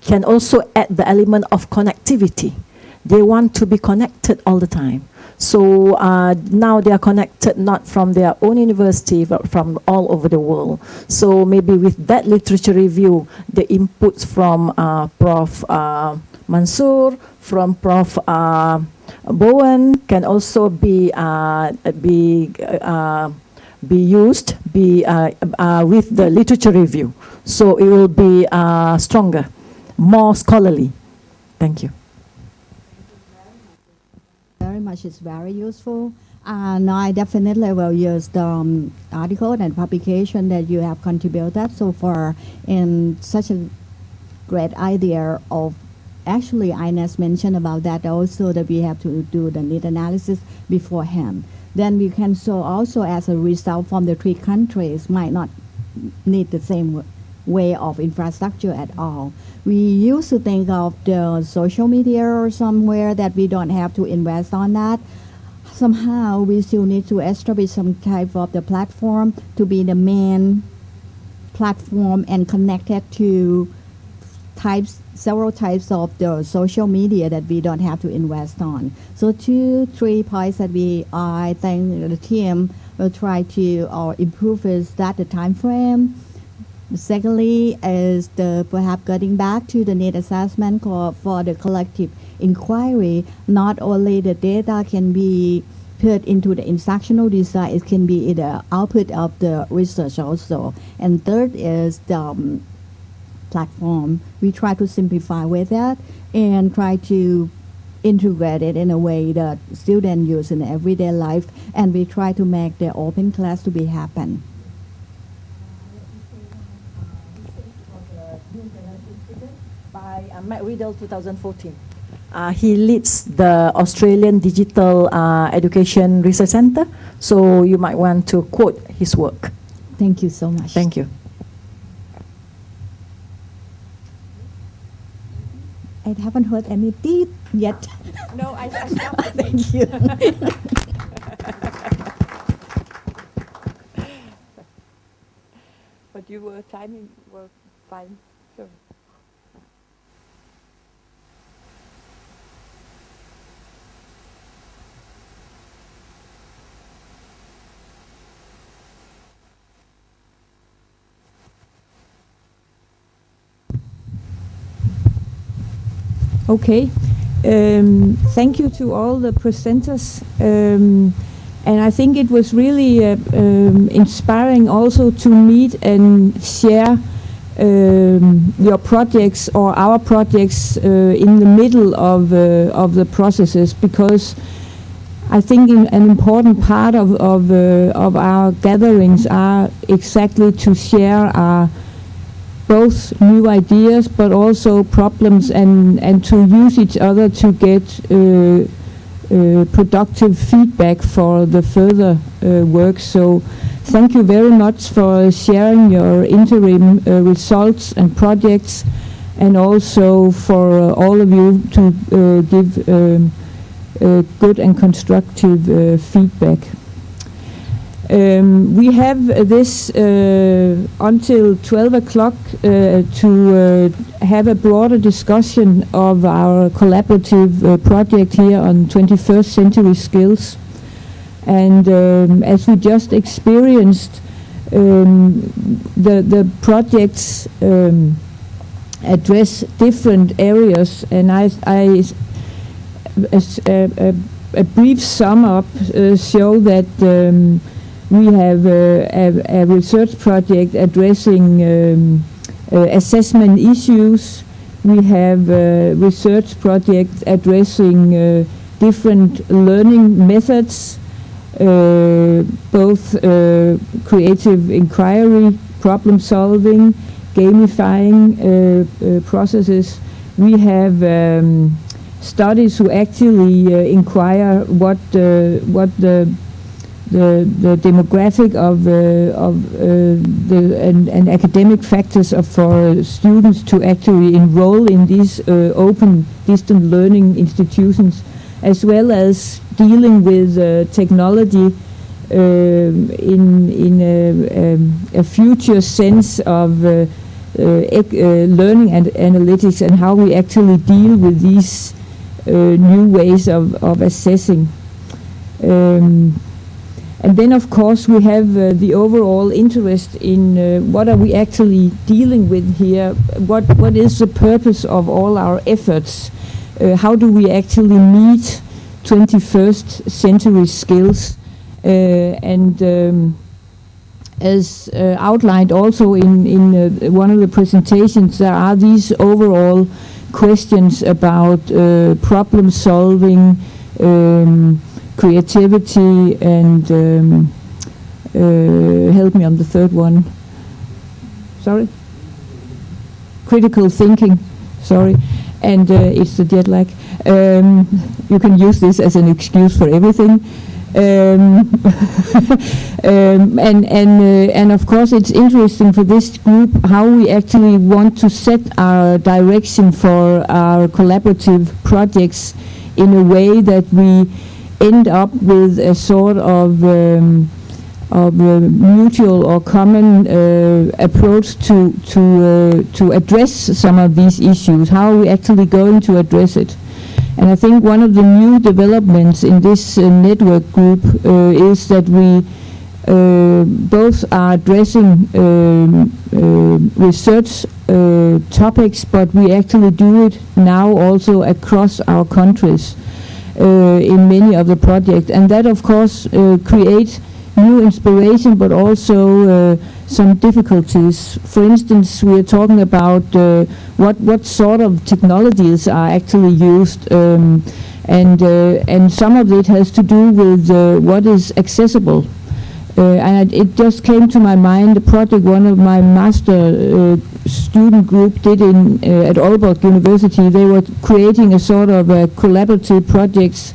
can also add the element of connectivity. They want to be connected all the time. So uh, now they are connected not from their own university, but from all over the world. So maybe with that literature review, the inputs from uh, Prof. Uh, Mansour, from Prof. Uh, Bowen can also be uh, be uh, be used be uh, with the literature review. So it will be stronger, more scholarly. Thank you. Very much It's very useful. And I definitely will use the um, article and publication that you have contributed so far in such a great idea of actually Ines mentioned about that also that we have to do the need analysis beforehand. Then we can show also as a result from the three countries might not need the same way of infrastructure at all. We used to think of the social media or somewhere that we don't have to invest on that. Somehow we still need to establish some type of the platform to be the main platform and connected to types several types of the social media that we don't have to invest on. So two, three points that we I think the team will try to or improve is that the time frame. Secondly, is the perhaps getting back to the need assessment for, the collective inquiry. Not only the data can be put into the instructional design, it can be the output of the research also. And third is the um, platform. We try to simplify with that and try to integrate it in a way that students use in everyday life, and we try to make the open class to be happen. by uh, Matt Riddle 2014. Uh, he leads the Australian Digital uh, Education Research Center, so you might want to quote his work. Thank you so much. Thank you. I haven't heard any deep yet. <laughs> No, I, I. <laughs> Thank you. <laughs> but you were timing were fine. Okay. Um, thank you to all the presenters. Um, and I think it was really uh, um, inspiring also to meet and share um, your projects or our projects uh, in the middle of, uh, of the processes because I think in, an important part of, of, uh, of our gatherings are exactly to share our both new ideas but also problems and, and to use each other to get uh, uh, productive feedback for the further uh, work. So thank you very much for sharing your interim uh, results and projects and also for all of you to uh, give um, uh, good and constructive feedback. Um, we have this uh, until 12 o'clock uh, to uh, have a broader discussion of our collaborative uh, project here on 21st century skills. And um, as we just experienced, um, the, the projects um, address different areas, and I, I as a, a, a brief sum up uh, show that um, we have uh, a, a research project addressing um, uh, assessment issues. We have a research project addressing uh, different learning methods. uh, both uh, creative inquiry, problem solving, gamifying uh, uh, processes. We have um, studies who actually uh, inquire what uh, what the the, the demographic of uh, of uh, the and, and academic factors of for students to actually enroll in these uh, open distant learning institutions, as well as dealing with uh, technology um, in in a, um, a future sense of uh, uh, uh, learning and analytics and how we actually deal with these new ways of, of assessing. Um, and then, of course, we have uh, the overall interest in uh, what are we actually dealing with here? What what is the purpose of all our efforts? Uh, how do we actually meet 21st century skills? Uh, and um, as uh, outlined also in in uh, one of the presentations, there are these overall questions about problem solving. Um, creativity and um, uh, help me on the third one. Sorry? Critical thinking, sorry. And uh, it's the jet lag. Um, you can use this as an excuse for everything. Um, <laughs> um, and and uh, and of course it's interesting for this group how we actually want to set our direction for our collaborative projects in a way that we end up with a sort of um, of mutual or common uh, approach to to uh, to address some of these issues. How are we actually going to address it? And I think one of the new developments in this uh, network group uh, is that we both are addressing um, research topics, but we actually do it now also across our countries in many of the projects. And that, of course, uh, creates new inspiration, but also uh, some difficulties. For instance, we are talking about uh, what what sort of technologies are actually used, um, and uh, and some of it has to do with uh, what is accessible. Uh, and it just came to my mind a project one of my master uh, student group did in uh, at Aalborg University. They were creating a sort of a collaborative projects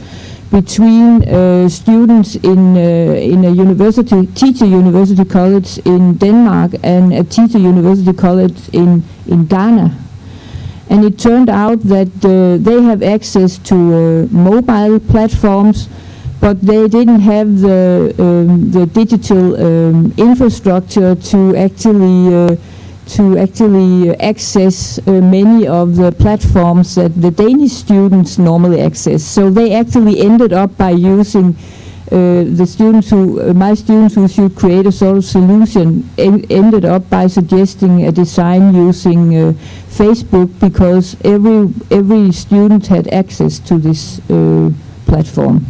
between uh, students in uh, in a university teacher university college in Denmark and a teacher university college in in Ghana. And it turned out that uh, they have access to mobile platforms, but they didn't have the um, the digital um, infrastructure to actually uh, to actually access uh, many of the platforms that the Danish students normally access. So they actually ended up by using uh, the students who, uh, my students who should create a sort of solution en ended up by suggesting a design using uh, Facebook because every every student had access to this uh, platform.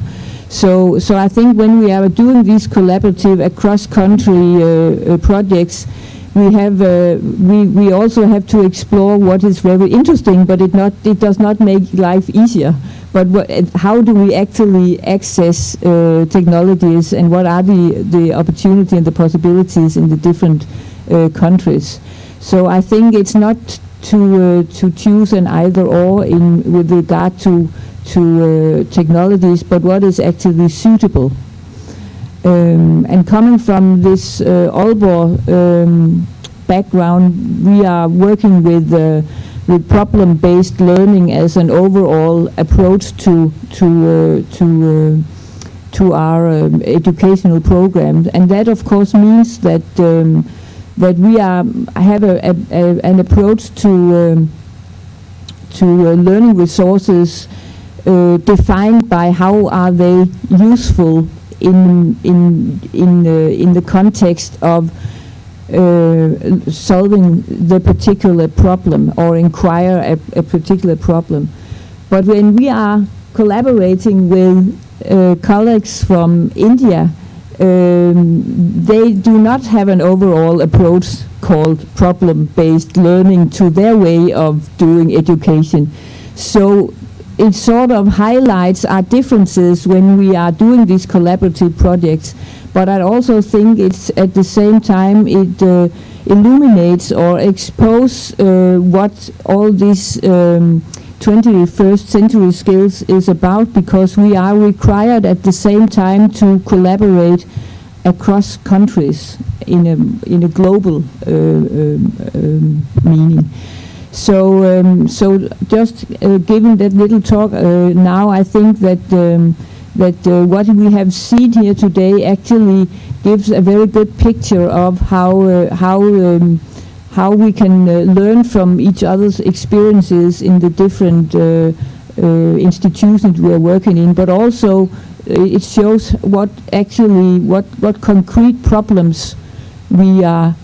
So, so I think when we are doing these collaborative across-country uh, uh, projects, we have uh, we we also have to explore what is very interesting, but it not it does not make life easier. But what, uh, how do we actually access uh, technologies, and what are the the opportunity and the possibilities in the different uh, countries? So I think it's not to uh, to choose an either or in with regard to to uh, technologies, but what is actually suitable. Um, and coming from this uh, Aalborg um, background, we are working with uh, with problem-based learning as an overall approach to to to to our um, educational programs, and that of course means that um, that we are have a, a, a, an approach to um, to uh, learning resources uh, defined by how are they useful in in in the in the context of uh, solving the particular problem or inquire a, particular problem. But when we are collaborating with uh, colleagues from India, um, they do not have an overall approach called problem-based learning to their way of doing education. So it sort of highlights our differences when we are doing these collaborative projects. But I also think it's at the same time it uh, illuminates or expose uh, what all these um, 21st century skills is about because we are required at the same time to collaborate across countries in a in a global uh, um, um, meaning. So um, so just uh, given that little talk uh, now, I think that um, that uh, what we have seen here today actually gives a very good picture of how uh, how um, how we can uh, learn from each other's experiences in the different uh, uh, institutions we are working in, but also uh, it shows what actually what what concrete problems we are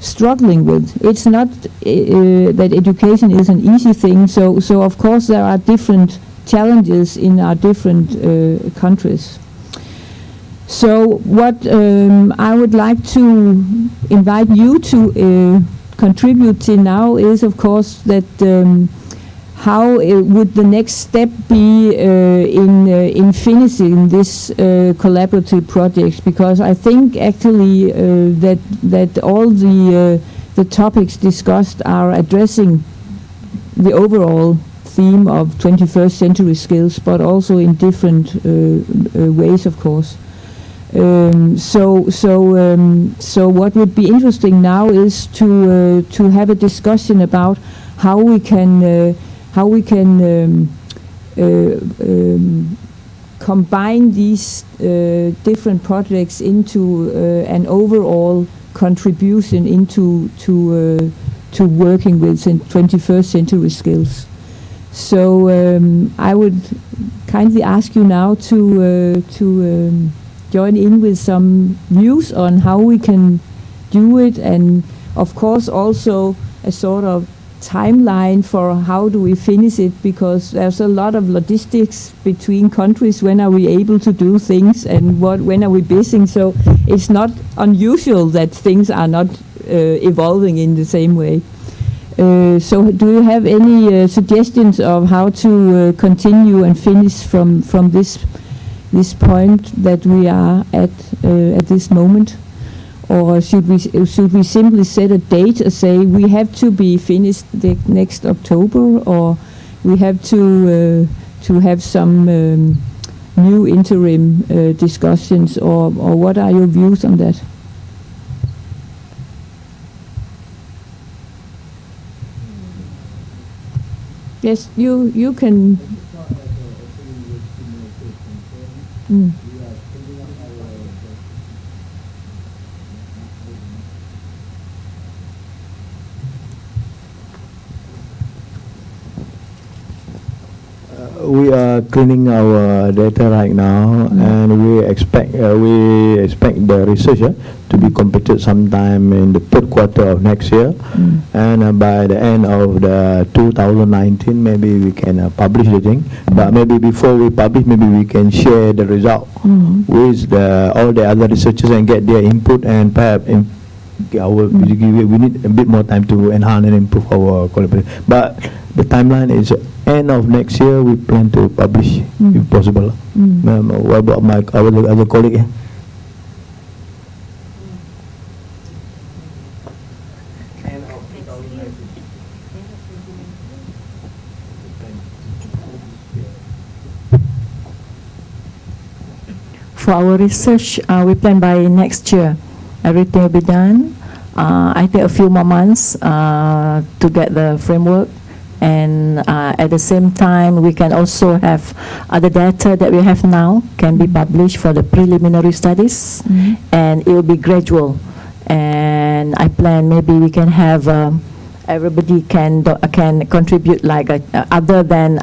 struggling with. It's not uh, that education is an easy thing. So so of course there are different challenges in our different uh, countries. So what um, I would like to invite you to uh, contribute to now is, of course, that um, how would the next step be uh, in uh, in finishing this uh, collaborative project? Because I think actually uh, that that all the uh, the topics discussed are addressing the overall theme of 21st century skills, but also in different ways, of course. Um, so, so, um, so what would be interesting now is to uh, to have a discussion about how we can uh, how we can um, uh, um, combine these uh, different projects into uh, an overall contribution into to uh, to working with 21st century skills. So um, I would kindly ask you now to to um, join in with some views on how we can do it and of course also a sort of timeline for how do we finish it because there's a lot of logistics between countries. When are we able to do things and what when are we busy? So it's not unusual that things are not uh, evolving in the same way. Uh, so do you have any uh, suggestions of how to uh, continue and finish from from this this point that we are at uh, at this moment? Or should we should we simply set a date and say we have to be finished the next October, or we have to uh, to have some um, new interim uh, discussions, or or what are your views on that? Yes, you you can. Mm. We are cleaning our data right now, Mm. and we expect uh, we expect the research uh, to be completed sometime in the third quarter of next year, Mm. and uh, by the end of the 2019, maybe we can uh, publish the thing. But maybe before we publish, maybe we can share the result Mm. with the all the other researchers and get their input, and perhaps in our we we need a bit more time to enhance and improve our collaboration. But the timeline is end of next year. We plan to publish Mm. if possible. Mm. Um, what about my our other colleague? For our research, uh, we plan by next year. Everything will be done. Uh, I think a few more months uh, to get the framework. And uh, at the same time, we can also have other data that we have now can be published for the preliminary studies. Mhm. And it will be gradual. And I plan maybe we can have, um, everybody can, do- can contribute like, uh, other than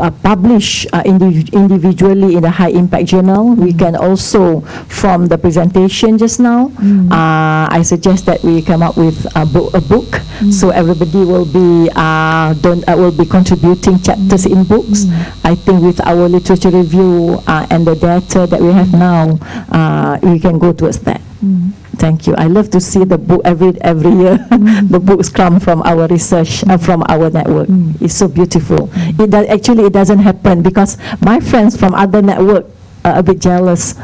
uh, publish uh, indiv- individually in the high impact journal. We can also, from the presentation just now, Mm. uh, I suggest that we come up with a book, a book so everybody will be uh, don't, uh, will be contributing chapters in books. I think with our literature review and the data that we have now, we can go towards that. Mm. Thank you. I love to see the book every every year. <laughs> the books come from our research, uh, from our network. It's so beautiful. It does, actually it doesn't happen because my friends from other network are a bit jealous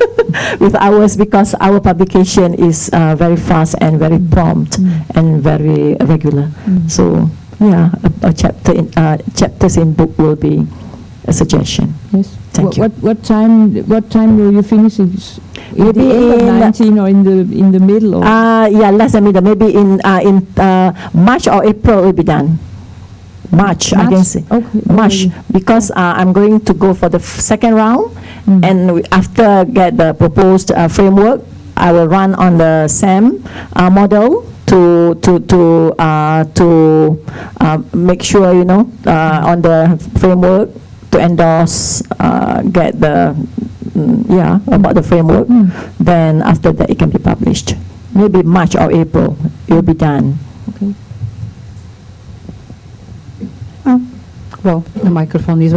<laughs> with ours because our publication is uh, very fast and very prompt and very regular. So yeah, a, a chapter in, uh, chapters in book will be a suggestion. Yes. Thank what, you. What, what time? What time will you finish it? In Maybe the end of in- 19 or in the in the middle? Or Uh, yeah, less than middle. Maybe in uh, in uh, March or April will be done. March, I can March? say. Okay. March, because uh, I'm going to go for the second round, Mm. and after get the proposed uh, framework, I will run on the SEM uh, model to to to uh, to uh, make sure you know uh, on the framework to endorse, uh, get the mm, yeah about the framework. Mm. Then after that, it can be published. Maybe March or April, it will be done. Okay. Well, the microphone is.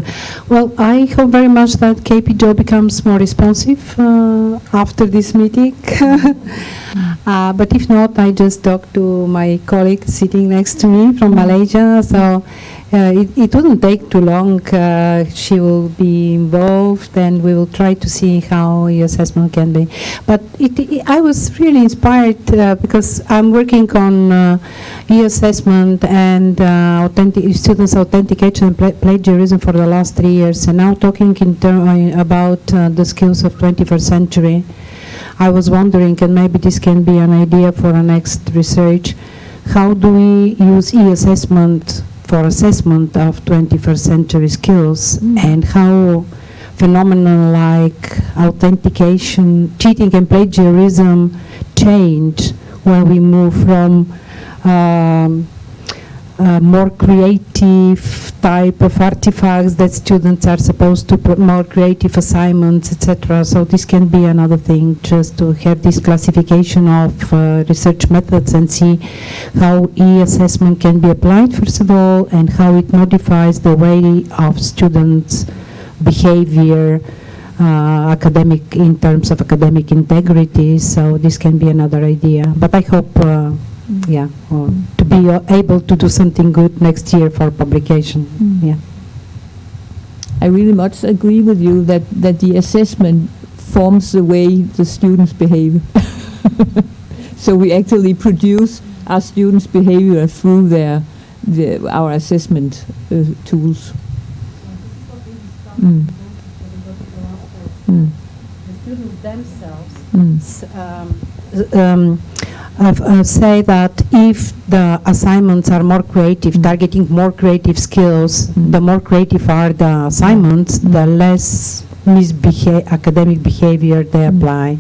Well, I hope very much that KPJO becomes more responsive uh, after this meeting. <laughs> uh, but if not, I just talked to my colleague sitting next to me from Malaysia. So it, it wouldn't take too long. Uh, she will be involved, and we will try to see how e-assessment can be. But it, it, I was really inspired uh, because I'm working on uh, e-assessment and uh, authentic, students' authentication and pla- plagiarism for the last three years, and now talking in uh, about uh, the skills of 21st century. I was wondering, and maybe this can be an idea for our next research, how do we use e-assessment for assessment of 21st century skills, and how phenomena like authentication, cheating and plagiarism change when we move from um, uh, more creative type of artifacts that students are supposed to put more creative assignments, etc. So this can be another thing, just to have this classification of uh, research methods and see how e-assessment can be applied, first of all, and how it modifies the way of students' behavior, uh, academic in terms of academic integrity. So this can be another idea. But I hope, yeah, uh, to be uh, able to do something good next year for publication. Yeah. I really much agree with you that, that the assessment forms the way the students behave. <laughs> so we actually produce our students' behavior through their, the, our assessment uh, tools. Mm. Mm. The students themselves Mm. um, um, uh, uh, say that if the assignments are more creative, targeting more creative skills, the more creative are the assignments, the less misbeha- academic behavior they apply.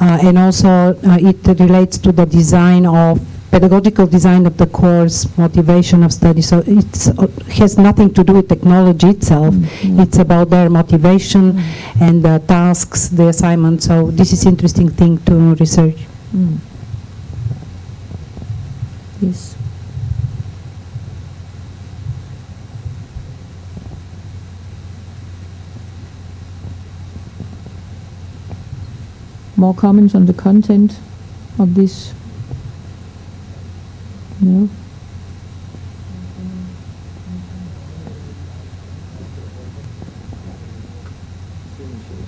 Uh, and also, uh, it relates to the design of pedagogical design of the course, motivation of study. So it has nothing to do with technology itself. It's about their motivation and the tasks, the assignments. So this is interesting thing to research. Mm. More comments on the content of this? No?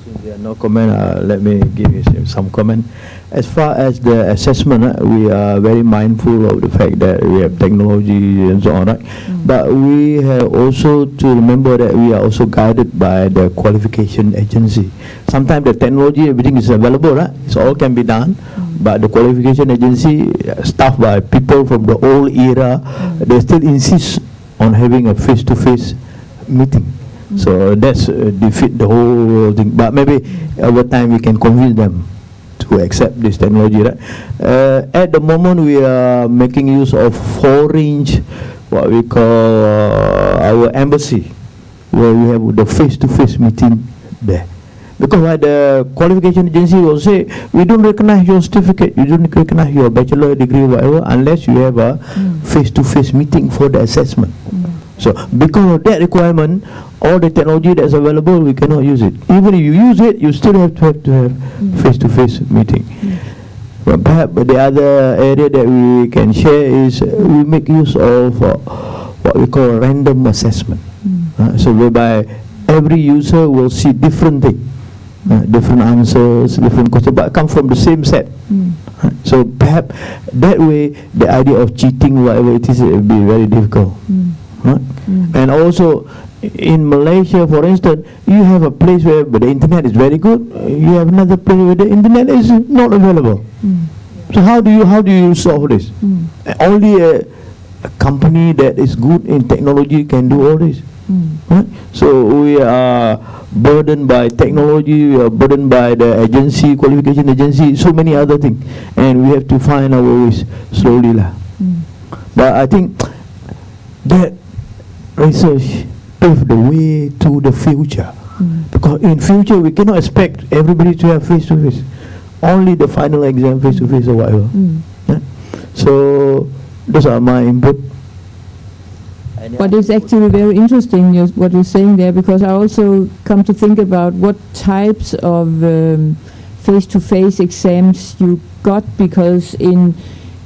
Since there are no comment, uh, let me give you some comment. As far as the assessment, uh, we are very mindful of the fact that we have technology and so on, right? But we have also to remember that we are also guided by the qualification agency. Sometimes the technology, everything is available, right? So all can be done. But the qualification agency, staffed by people from the old era, they still insist on having a face-to-face meeting. So that's uh, defeat the whole thing. But maybe over time we can convince them to accept this technology. Right? Uh, at the moment we are making use of four-inch, what we call uh, our embassy, where we have the face-to-face meeting there. Because why the qualification agency will say, we don't recognize your certificate, you don't recognize your bachelor degree, whatever, unless you have a face-to-face meeting for the assessment. So because of that requirement, all the technology that's available, we cannot use it. Even if you use it, you still have to have to have face-to-face meeting. But perhaps the other area that we can share is uh, we make use of uh, what we call random assessment. Uh, so whereby every user will see different thing, uh, different answers, different questions, but come from the same set. Mm. Uh, So perhaps that way the idea of cheating, whatever it is, it will be very difficult. Mm. Right? Mm. And also in Malaysia, for instance, you have a place where the internet is very good. uh, You have another place where the internet is not available. Mm. So how do you how do you solve this? Mm. Uh, Only a, a company that is good in technology can do all this. Mm. Right? So we are burdened by technology, we are burdened by the agency, qualification agency, so many other things, and we have to find our ways slowly lah. Mm. But I think that research pave the way to the future. Mm. Because in future we cannot expect everybody to have face to face. Only the final exam face to face or whatever. Mm. So those are my input. But it's actually very interesting what you're saying there because I also come to think about what types of um, face-to-face exams you got because in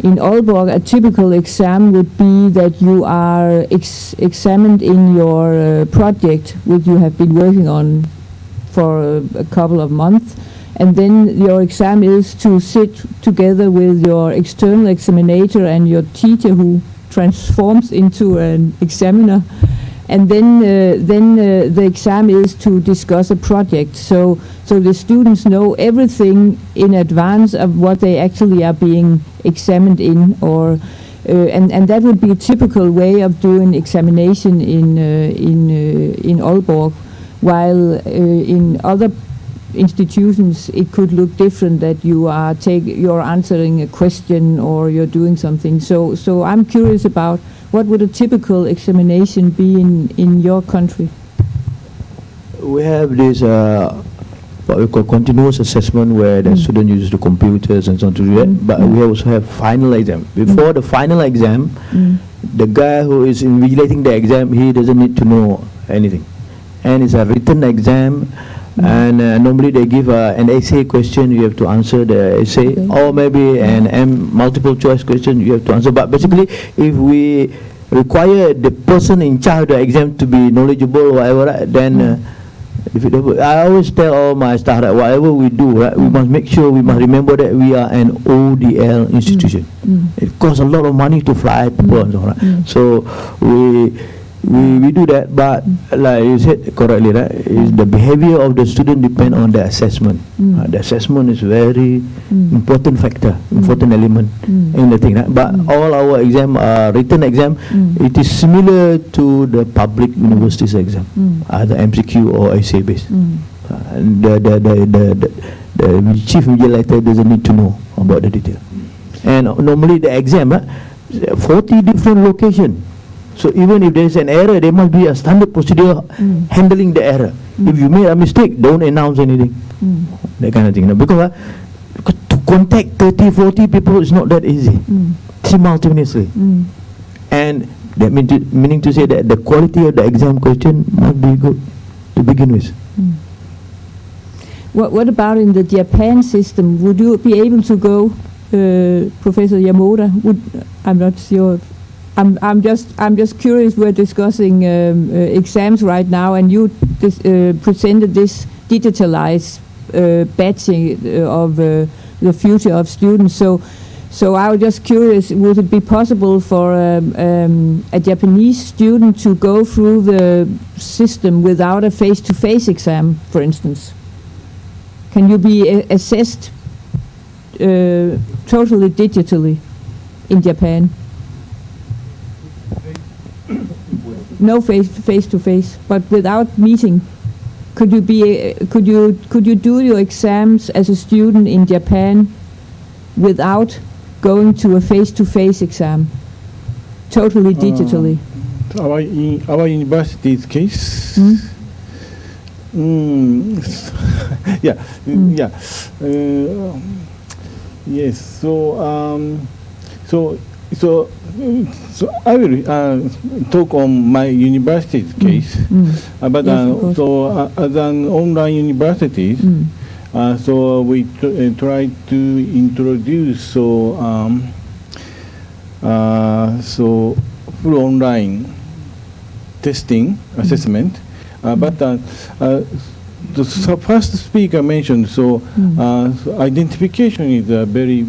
in Aalborg a typical exam would be that you are ex- examined in your uh, project which you have been working on for a, a couple of months and then your exam is to sit together with your external examinator and your teacher who transforms into an examiner and then uh, then uh, the exam is to discuss a project. So so the students know everything in advance of what they actually are being examined in or uh, and and that would be a typical way of doing examination in uh, in uh, in Aalborg. While uh, in other institutions it could look different that you are take you're answering a question or you're doing something. So so I'm curious about what would a typical examination be in in your country We have this uh, what we call continuous assessment where the Mm. student uses the computers and so on to do that. Mm, But mm. we also have final exam. Before the final exam, mm. the guy who is invigilating the exam, he doesn't need to know anything. And it's a written exam, Mm. And uh, normally they give uh, an essay question, you have to answer the essay, Okay. or maybe an M multiple choice question, you have to answer. But basically, if we require the person in charge of the exam to be knowledgeable whatever, then uh, I always tell all my staff that whatever we do, right, we must make sure, we must remember that we are an ODL institution. Mm. It costs a lot of money to fly people and so on. Right? Mm. So we, we we do that, but like you said correctly, right? Is the behavior of the student depend on the assessment. Mm. Uh, the assessment is very Mm. important factor, important element Mm. in the thing. Right? But Mm. all our exam, uh, written exam, Mm. it is similar to the public universities exam, Mm. either MCQ or essay based. Mm. Uh, and the, the, the, the, the, the chief vigilator doesn't need to know about the detail. And normally the exam, uh, 40 different location. So even if there is an error, there must be a standard procedure Mm. handling the error. If you made a mistake, don't announce anything. Mm. That kind of thing. you know. Because, uh, to contact 30, 40 people is not that easy Mm. simultaneously. Mm. And that mean to, meaning to say that the quality of the exam question must be good to begin with. Mm. What, what about in the Japan system? Would you be able to go, uh, Professor Yamoda? Would I'm not sure. I'm I'm just I'm just curious. We're discussing um, uh, exams right now, and you dis, uh, presented this digitalized uh, batching uh, of uh, the future of students. So. So I was just curious, would it be possible for um, um, a Japanese student to go through the system without a face-to-face exam, for instance? Can you be assessed uh, totally digitally in Japan? No face face to face, but without meeting. Could you be? uh, Could you could you do your exams as a student in Japan without going to a face to face exam? Totally digitally. Our, in our university's case, Hmm? mm, <laughs> yeah, Mm. yeah, uh, yes. So, um, so, so, mm, so I will uh, talk on my university's case. Mm. Uh, but Yes, uh, so, uh, as an online university, Mm. uh, so we tr- uh, try to introduce so um, uh, so full online testing assessment, uh, but uh, uh, the first speaker mentioned so, uh, so identification is a very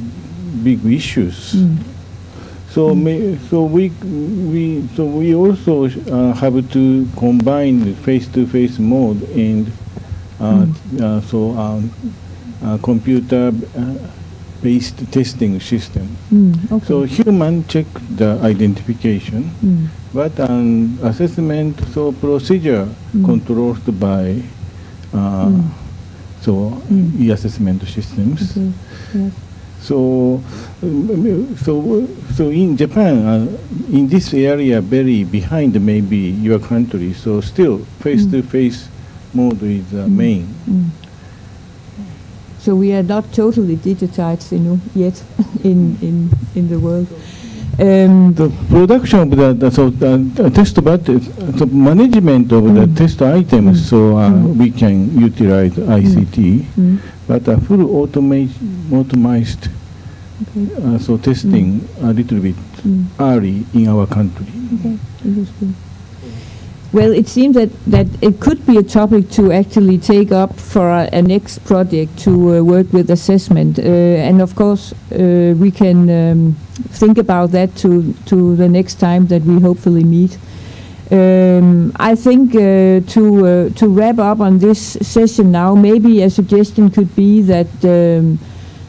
big issues. So, may, so we we so we also uh, have to combine face-to-face mode and uh, uh, so um, uh, computer-based testing system. Mm, okay. So human check the identification, Mm. but an assessment so procedure Mm. controlled by uh, Mm. so Mm. e-assessment systems. Okay. Yes. So, um, so, so in Japan, uh, in this area, very behind maybe your country. So still, face-to-face mode is uh, main. Mm. So we are not totally digitized you know, yet <laughs> in, in, in the world. Um, The production of the, the so the, the test but the management of the Mm. test items. Mm. So uh, Mm. we can utilize ICT, mm, but a full automate, automized okay. uh, so testing a little bit Mm. early in our country. Okay. Well, it seems that, that it could be a topic to actually take up for a, a next project to uh, work with assessment. Uh, and of course, uh, we can um, think about that to, to the next time that we hopefully meet. Um, I think uh, to uh, to wrap up on this session now, maybe a suggestion could be that um,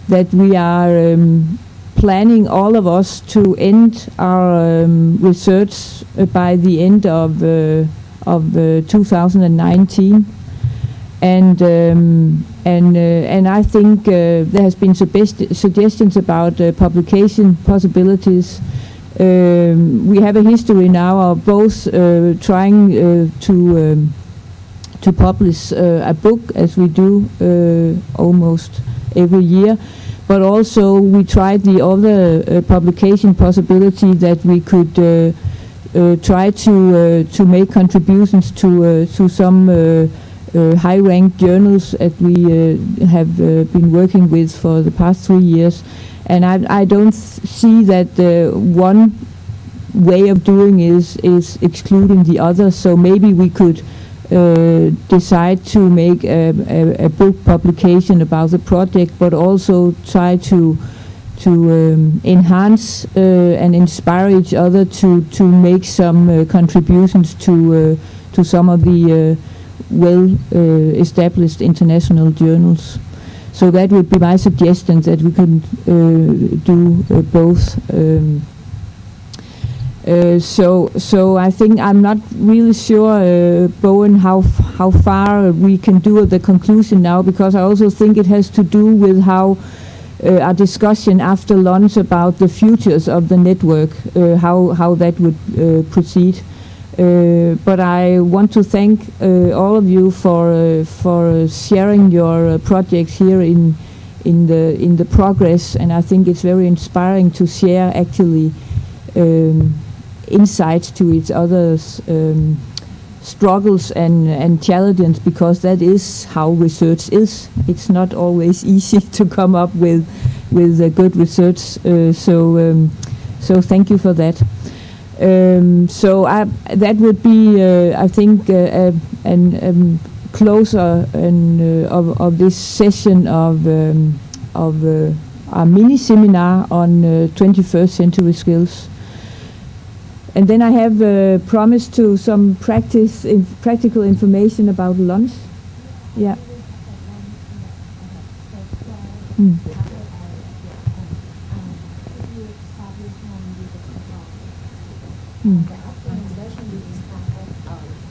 that we are um, planning all of us to end our um, research uh, by the end of uh, of uh, 2019 and um, and uh, and I think uh, there has been suggest- suggestions about uh, publication possibilities. Um, we have a history now of both trying to um, to publish a book as we do almost every year, but also we tried the other uh, publication possibility that we could uh, uh, try to uh, to make contributions to uh, to some uh, high-ranked journals that we have been working with for the past three years. And I, I don't see that one way of doing is is excluding the other. So maybe we could uh, decide to make a, a, a book publication about the project, but also try to to um, enhance uh, and inspire each other to to make some uh, contributions to uh, to some of the uh, well uh, established international journals. So that would be my suggestion that we can do both. Um, uh, so, so I think I'm not really sure, uh, Bowen, how how far we can do the conclusion now, because I also think it has to do with how uh, our discussion after lunch about the futures of the network, uh, how how that would uh, proceed. But I want to thank all of you for for sharing your projects here in in the in the progress, and I think it's very inspiring to share actually um, insights to each other's um, struggles and and challenges, because that is how research is. It's not always <laughs> easy to come up with with uh, good research. Uh, so um, so thank you for that. Um, so I, that would be, uh, I think, uh, uh, an um, closer and uh, of, of this session of um, of uh, our mini seminar on uh, 21st century skills. And then I have uh, promised to some practice, in practical information about lunch. Yeah. Mm. Mm.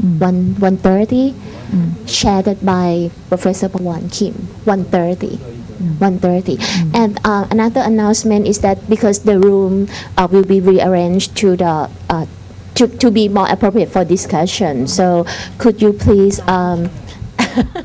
Mm. one one thirty, Mm. chaired by Professor Pawan Kim. One thirty. One thirty, and uh, another announcement is that because the room uh, will be rearranged to the uh, to to be more appropriate for discussion. So could you please um, <laughs>